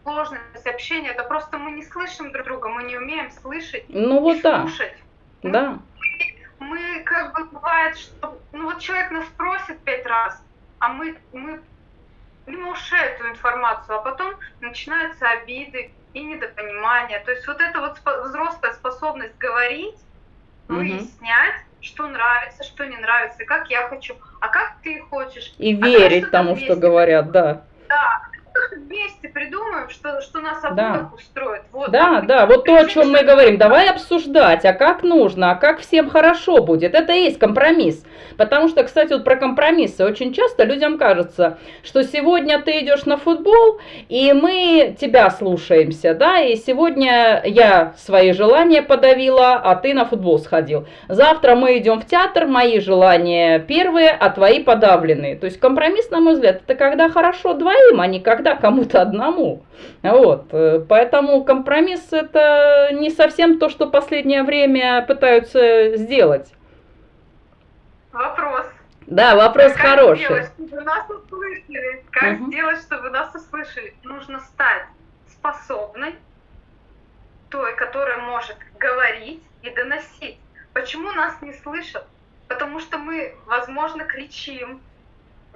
сложность общения, это просто мы не слышим друг друга, мы не умеем слышать ну, вот и да. слушать. Да. Мы, мы как бы бывает, что ну вот человек нас просит пять раз, а мы, мы мимо ушей эту информацию, а потом начинаются обиды и недопонимание. То есть вот эта вот взрослая способность говорить, выяснять, что нравится, что не нравится, как я хочу, а как ты хочешь. И а верить тому, что говорят, да. Да, вместе придумаем, что, что нас обоих да. устроит. Вот, да, да, вот то, о чем мы говорим. Давай обсуждать, а как нужно, а как всем хорошо будет. Это и есть компромисс. Потому что, кстати, вот про компромиссы. Очень часто людям кажется, что сегодня ты идешь на футбол, и мы тебя слушаемся, да, и сегодня я свои желания подавила, а ты на футбол сходил. Завтра мы идем в театр, мои желания первые, а твои подавленные. То есть компромисс, на мой взгляд, это когда хорошо двоим, а не когда кому-то одному. Вот, э, поэтому компромисс это не совсем то, что последнее время пытаются сделать. Вопрос. Да, вопрос как хороший. Сделать, чтобы нас услышали? Как угу. сделать, чтобы нас услышали? Нужно стать способной, той, которая может говорить и доносить. Почему нас не слышат? Потому что мы, возможно, кричим,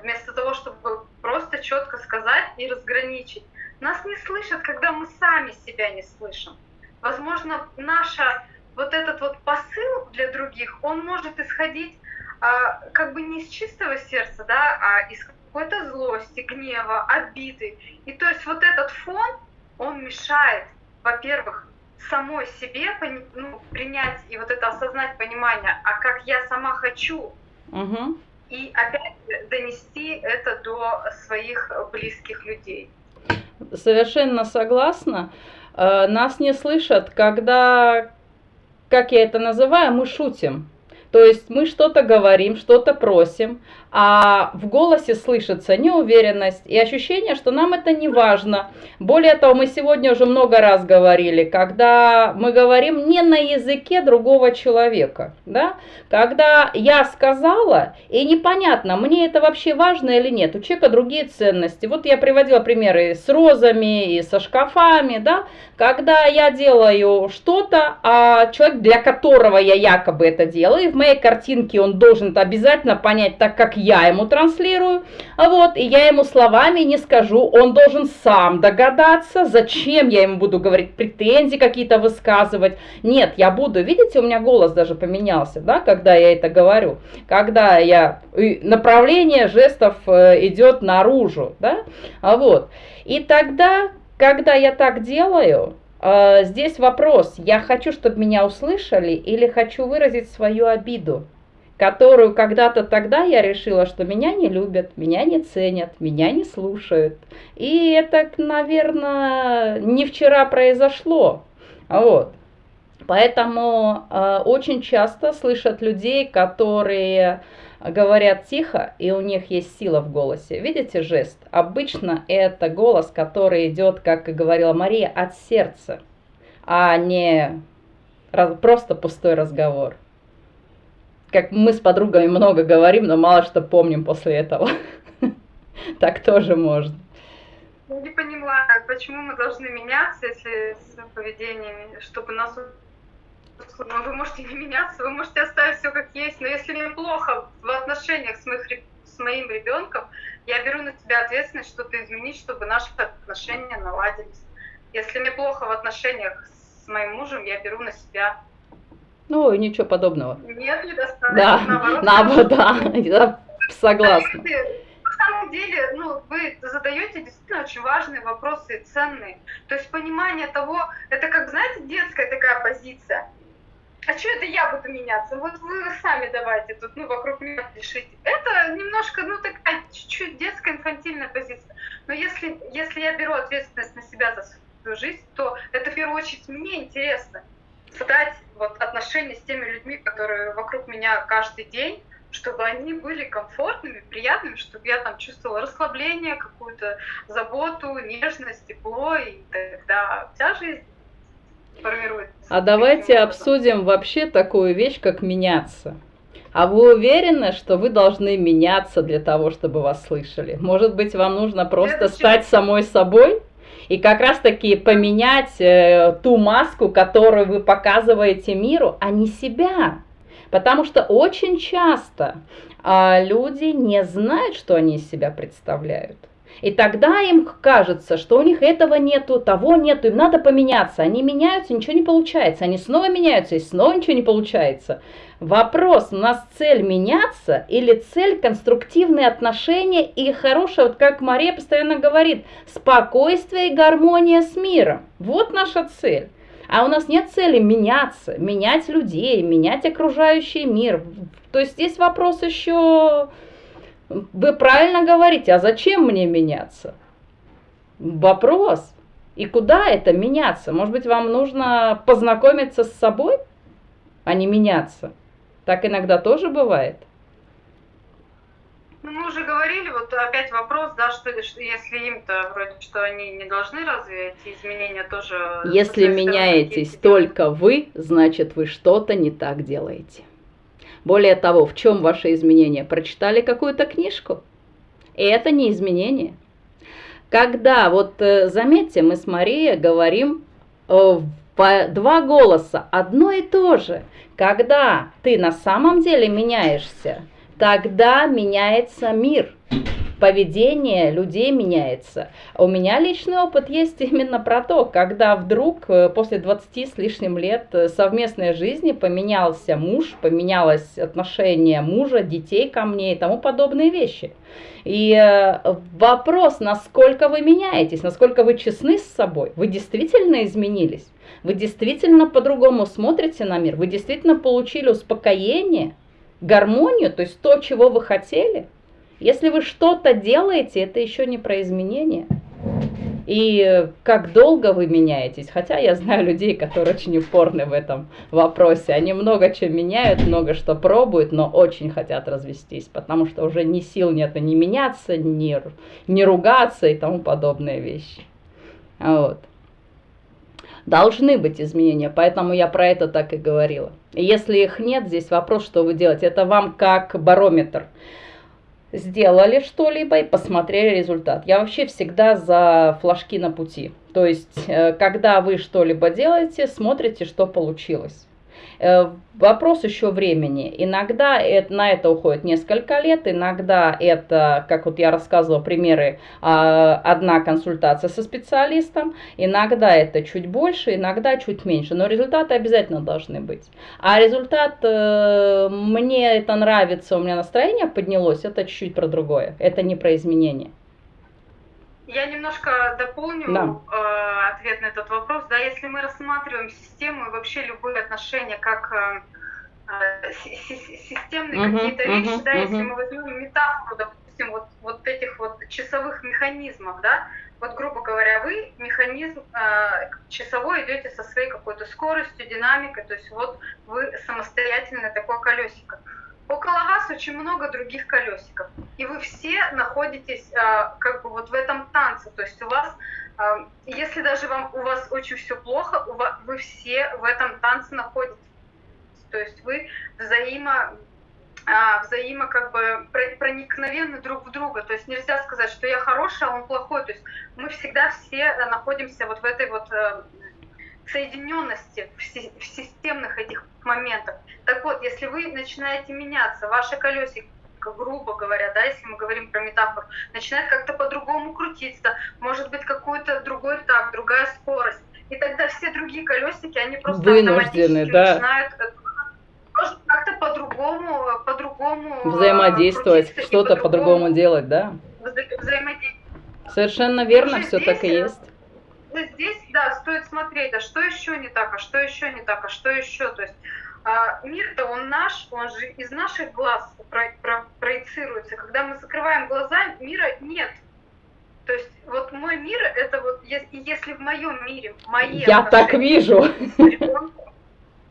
вместо того, чтобы просто четко сказать и разграничить. Нас не слышат, когда мы сами себя не слышим. Возможно, наша вот этот вот посыл для других, он может исходить а, как бы не из чистого сердца, да, а из какой-то злости, гнева, обиды. И то есть вот этот фон, он мешает, во-первых, самой себе ну, принять и вот это осознать понимание, а как я сама хочу, угу. И опять донести это до своих близких людей. Совершенно согласна. Э, нас не слышат, когда, как я это называю, мы шутим. То есть мы что-то говорим, что-то просим, а в голосе слышится неуверенность и ощущение, что нам это не важно. Более того, мы сегодня уже много раз говорили, когда мы говорим не на языке другого человека, да? когда я сказала, и непонятно, мне это вообще важно или нет, у человека другие ценности. Вот я приводила примеры с розами, и со шкафами, да? когда я делаю что-то, а человек, для которого я якобы это делаю, в моей картинке он должен это обязательно понять так, как я ему транслирую, вот, и я ему словами не скажу, он должен сам догадаться, зачем я ему буду говорить, претензии какие-то высказывать. Нет, я буду, видите, у меня голос даже поменялся, да, когда я это говорю, когда я, направление жестов э, идет наружу, да, вот. И тогда, когда я так делаю, здесь вопрос, я хочу, чтобы меня услышали или хочу выразить свою обиду, которую когда-то тогда я решила, что меня не любят, меня не ценят, меня не слушают. И это, наверное, не вчера произошло. Вот. Поэтому э, очень часто слышат людей, которые говорят тихо, и у них есть сила в голосе. Видите жест? Обычно это голос, который идет, как и говорила Мария, от сердца, а не просто пустой разговор. Как мы с подругами много говорим, но мало что помним после этого. Так тоже можно. Я не понимаю, почему мы должны меняться, если с поведением, чтобы нас ну, вы можете не меняться, вы можете оставить все как есть, но если мне плохо в отношениях с, моих, с моим ребенком, я беру на себя ответственность что-то изменить, чтобы наши отношения наладились. Если мне плохо в отношениях с моим мужем, я беру на себя. Ну, ничего подобного. Нет, недостаточно. Да, наоборот, наоборот да, я согласна. На самом деле, ну, вы задаете действительно очень важные вопросы и ценные. То есть понимание того, это как, знаете, детская такая позиция а что это я буду меняться? Вот вы сами давайте тут, ну, вокруг меня решите. Это немножко, ну, такая чуть-чуть детская, инфантильная позиция. Но если, если я беру ответственность на себя за свою жизнь, то это в первую очередь мне интересно. Создать вот отношения с теми людьми, которые вокруг меня каждый день, чтобы они были комфортными, приятными, чтобы я там чувствовала расслабление, какую-то заботу, нежность, тепло, и тогда вся жизнь. А давайте обсудим вообще такую вещь, как меняться. А вы уверены, что вы должны меняться для того, чтобы вас слышали? Может быть, вам нужно просто стать самой собой? И как раз таки поменять э, ту маску, которую вы показываете миру, а не себя. Потому что очень часто э, люди не знают, что они из себя представляют. И тогда им кажется, что у них этого нету, того нету, им надо поменяться. Они меняются, ничего не получается. Они снова меняются, и снова ничего не получается. Вопрос, у нас цель меняться или цель конструктивные отношения и хорошее, вот как Мария постоянно говорит, спокойствие и гармония с миром. Вот наша цель. А у нас нет цели меняться, менять людей, менять окружающий мир. То есть здесь вопрос еще вы правильно говорите, а зачем мне меняться? Вопрос. И куда это меняться? Может быть, вам нужно познакомиться с собой, а не меняться? Так иногда тоже бывает. Ну, мы уже говорили, вот опять вопрос, да, что, что если им-то вроде что они не должны разве эти изменения тоже... Если меняетесь только вы, значит вы что-то не так делаете. Более того, в чем ваше изменение? Прочитали какую-то книжку? И это не изменение. Когда, вот э, заметьте, мы с Марией говорим э, по два голоса, одно и то же. Когда ты на самом деле меняешься, тогда меняется мир поведение людей меняется. У меня личный опыт есть именно про то, когда вдруг э, после 20 с лишним лет э, совместной жизни поменялся муж, поменялось отношение мужа, детей ко мне и тому подобные вещи. И э, вопрос, насколько вы меняетесь, насколько вы честны с собой, вы действительно изменились, вы действительно по-другому смотрите на мир, вы действительно получили успокоение, гармонию, то есть то, чего вы хотели – если вы что-то делаете, это еще не про изменения. И как долго вы меняетесь, хотя я знаю людей, которые очень упорны в этом вопросе. Они много чего меняют, много что пробуют, но очень хотят развестись, потому что уже ни сил нет ни меняться, ни, ни ругаться и тому подобные вещи. Вот. Должны быть изменения, поэтому я про это так и говорила. Если их нет, здесь вопрос, что вы делаете. Это вам как барометр сделали что-либо и посмотрели результат. Я вообще всегда за флажки на пути. То есть, э, когда вы что-либо делаете, смотрите, что получилось. Э, вопрос еще времени. Иногда это, на это уходит несколько лет, иногда это, как вот я рассказывала примеры, а, одна консультация со специалистом, иногда это чуть больше, иногда чуть меньше, но результаты обязательно должны быть. А результат, э, мне это нравится, у меня настроение поднялось, это чуть-чуть про другое, это не про изменения. Я немножко дополню да. э, ответ на этот вопрос. Да, если мы рассматриваем систему и вообще любые отношения как э, э системные угу, какие-то угу, вещи, да, угу. если мы возьмем метафору, допустим, вот, вот этих вот часовых механизмов, да, вот, грубо говоря, вы механизм э, часовой идете со своей какой-то скоростью, динамикой, то есть вот вы самостоятельно такое колесико. Около вас очень много других колесиков, и вы все находитесь э, как бы вот в этом танце, то есть у вас, э, если даже вам у вас очень все плохо, у вас, вы все в этом танце находитесь, то есть вы взаимо а, взаимо как бы проникновенны друг в друга. То есть нельзя сказать, что я хороший, а он плохой. То есть мы всегда все находимся вот в этой вот э, соединенности, в системных этих моментах. Так вот, если вы начинаете меняться, ваши колесико, грубо говоря, да, если мы говорим про метафору, начинает как-то по-другому крутиться, может быть какой-то другой так, другая скорость. И тогда все другие колесики, они просто Вынуждены, да. начинают э, как-то по-другому, по-другому э, взаимодействовать, что-то по-другому делать, да? Взаимодействовать. Совершенно верно, все так и э, есть. Здесь, да, стоит смотреть, а что еще не так, а что еще не так, а что еще, то есть а, мир-то он наш, он же из наших глаз про, про, проецируется. Когда мы закрываем глаза, мира нет. То есть вот мой мир, это вот, если в моем мире, мои Я так вижу. С ребенком,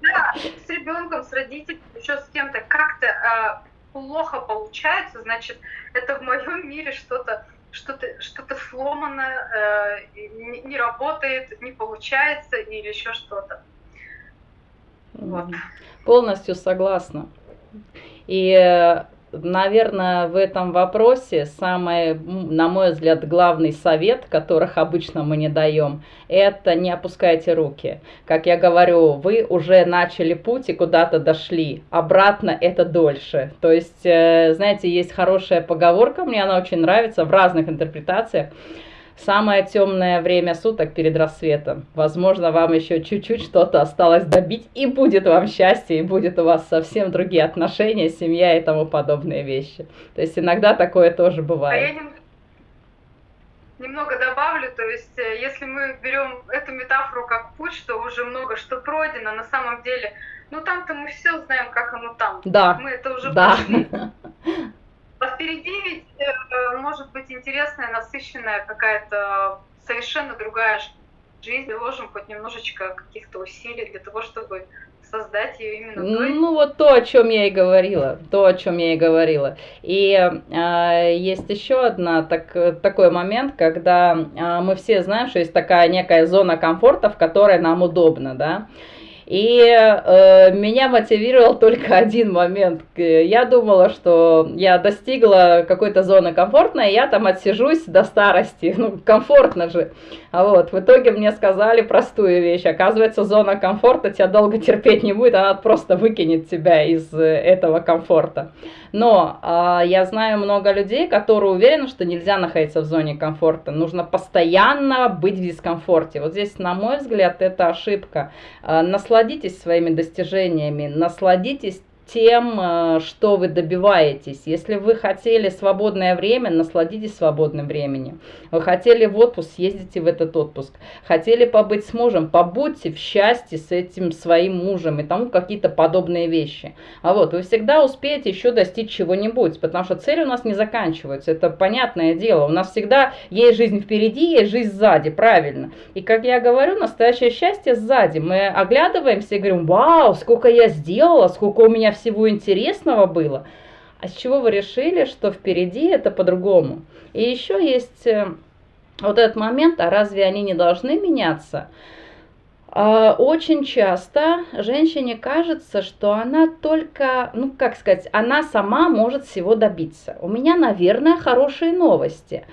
да, с ребенком, с родителями, еще с кем-то как-то э, плохо получается, значит, это в моем мире что-то что-то что-то сломано, э, не, не работает, не получается или еще что-то. Вот. Полностью согласна. И э, наверное, в этом вопросе самый, на мой взгляд, главный совет, которых обычно мы не даем, это не опускайте руки. Как я говорю, вы уже начали путь и куда-то дошли, обратно это дольше. То есть, э, знаете, есть хорошая поговорка, мне она очень нравится в разных интерпретациях, Самое темное время суток перед рассветом. Возможно, вам еще чуть-чуть что-то осталось добить, и будет вам счастье, и будет у вас совсем другие отношения, семья и тому подобные вещи. То есть иногда такое тоже бывает. А я немного добавлю, то есть э, если мы берем эту метафору как путь, что уже много что пройдено, на самом деле, ну там-то мы все знаем, как оно там. Да. Мы это уже да. прошли. А впереди ведь может быть интересная, насыщенная какая-то совершенно другая жизнь. Приложим хоть немножечко каких-то усилий для того, чтобы создать ее именно той. Ну вот то, о чем я и говорила, то, о чем я и говорила. И э, есть еще одна так, такой момент, когда э, мы все знаем, что есть такая некая зона комфорта, в которой нам удобно, да. И э, меня мотивировал только один момент. Я думала, что я достигла какой-то зоны комфортной, я там отсижусь до старости. Ну, комфортно же. А вот, в итоге мне сказали простую вещь. Оказывается, зона комфорта тебя долго терпеть не будет, она просто выкинет тебя из э, этого комфорта. Но э, я знаю много людей, которые уверены, что нельзя находиться в зоне комфорта. Нужно постоянно быть в дискомфорте. Вот здесь, на мой взгляд, это ошибка. Э, насладитесь своими достижениями, насладитесь тем, э, что вы добиваетесь. Если вы хотели свободное время, насладитесь свободным временем. Вы хотели в отпуск, съездите в этот отпуск. Хотели побыть с мужем, побудьте в счастье с этим своим мужем и тому какие-то подобные вещи. А вот вы всегда успеете еще достичь чего-нибудь, потому что цели у нас не заканчиваются. Это понятное дело. У нас всегда есть жизнь впереди, есть жизнь сзади, правильно. И как я говорю, настоящее счастье сзади. Мы оглядываемся и говорим, вау, сколько я сделала, сколько у меня всего интересного было. А с чего вы решили, что впереди это по-другому? И еще есть э, вот этот момент, а разве они не должны меняться? А, очень часто женщине кажется, что она только, ну как сказать, она сама может всего добиться. У меня, наверное, хорошие новости.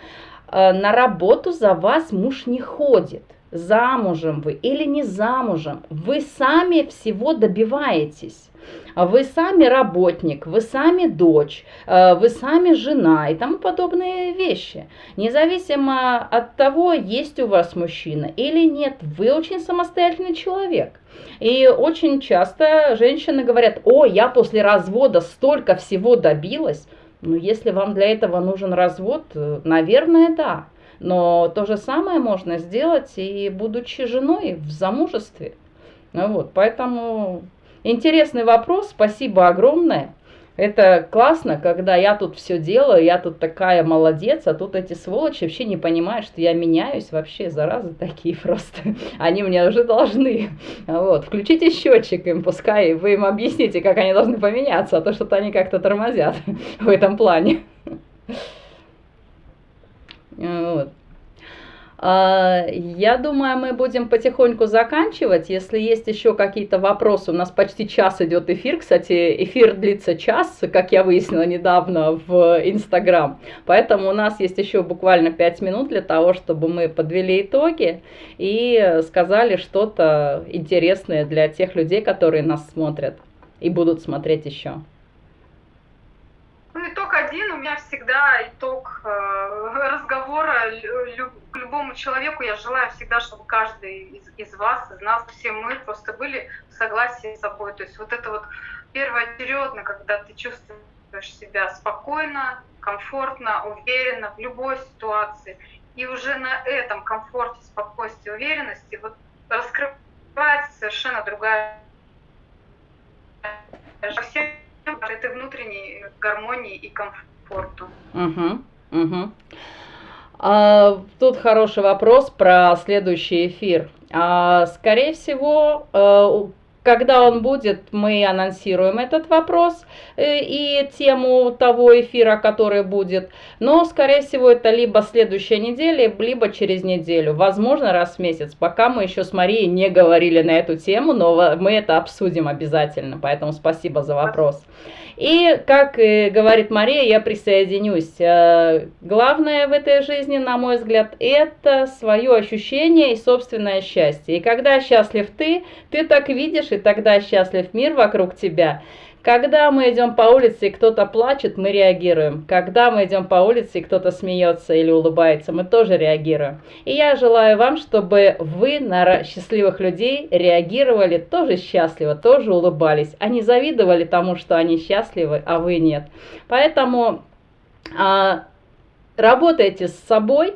А, на работу за вас муж не ходит замужем вы или не замужем, вы сами всего добиваетесь. Вы сами работник, вы сами дочь, э, вы сами жена и тому подобные вещи. Независимо от того, есть у вас мужчина или нет, вы очень самостоятельный человек. И очень часто женщины говорят, о, я после развода столько всего добилась. Но если вам для этого нужен развод, э, наверное, да. Но то же самое можно сделать и будучи женой в замужестве. Ну вот, поэтому интересный вопрос, спасибо огромное. Это классно, когда я тут все делаю, я тут такая молодец, а тут эти сволочи вообще не понимают, что я меняюсь вообще, заразы такие просто. Они мне уже должны. Вот, включите счетчик им, пускай вы им объясните, как они должны поменяться, а то что-то они как-то тормозят в этом плане. Вот. А, я думаю, мы будем потихоньку заканчивать. Если есть еще какие-то вопросы, у нас почти час идет эфир. Кстати, эфир длится час, как я выяснила недавно в Инстаграм. Поэтому у нас есть еще буквально 5 минут для того, чтобы мы подвели итоги и сказали что-то интересное для тех людей, которые нас смотрят и будут смотреть еще. Итог один, у меня всегда итог э, разговора к любому человеку. Я желаю всегда, чтобы каждый из, из вас, из нас, все мы просто были в согласии с собой. То есть вот это вот первоочередно, когда ты чувствуешь себя спокойно, комфортно, уверенно в любой ситуации. И уже на этом комфорте, спокойствии, уверенности вот раскрывается совершенно другая гармонии и комфорту. Угу, угу. А, тут хороший вопрос про следующий эфир. А, скорее всего, э, когда он будет, мы анонсируем этот вопрос э, и тему того эфира, который будет. Но, скорее всего, это либо следующая неделя, либо через неделю. Возможно, раз в месяц. Пока мы еще с Марией не говорили на эту тему, но мы это обсудим обязательно. Поэтому спасибо за вопрос. И, как и говорит Мария, я присоединюсь. Э, главное в этой жизни, на мой взгляд, это свое ощущение и собственное счастье. И когда счастлив ты, ты так видишь, и тогда счастлив мир вокруг тебя. Когда мы идем по улице и кто-то плачет, мы реагируем. Когда мы идем по улице и кто-то смеется или улыбается, мы тоже реагируем. И я желаю вам, чтобы вы на счастливых людей реагировали тоже счастливо, тоже улыбались, а не завидовали тому, что они счастливы, а вы нет. Поэтому а, работайте с собой,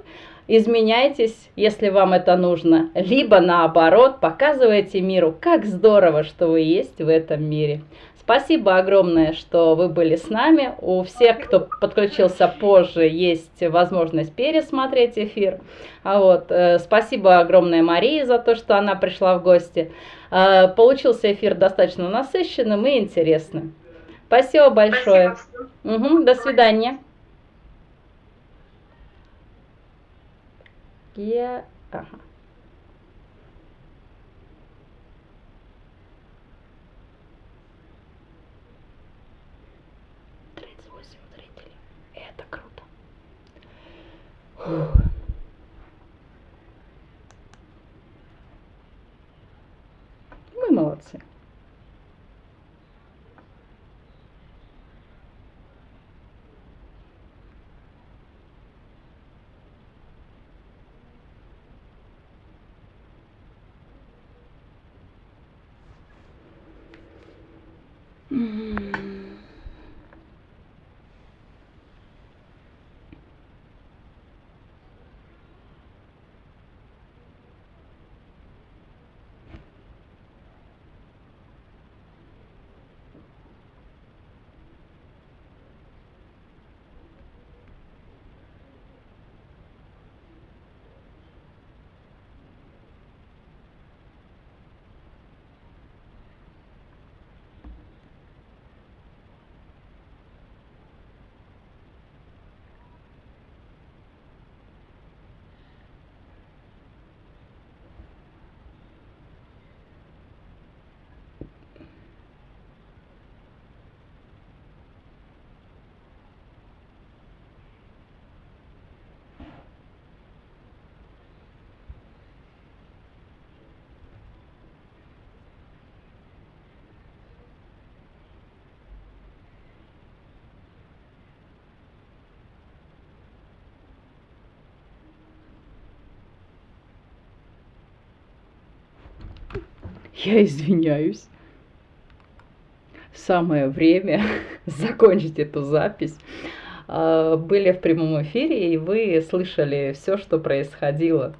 изменяйтесь, если вам это нужно, либо наоборот, показывайте миру, как здорово, что вы есть в этом мире. Спасибо огромное, что вы были с нами. У всех, кто подключился позже, есть возможность пересмотреть эфир. А вот, э, спасибо огромное Марии за то, что она пришла в гости. Э, получился эфир достаточно насыщенным и интересным. Спасибо большое. Спасибо. Угу, до свидания. Я... Ага. 嗯 Я извиняюсь. Самое время закончить эту запись. были в прямом эфире, и вы слышали все, что происходило.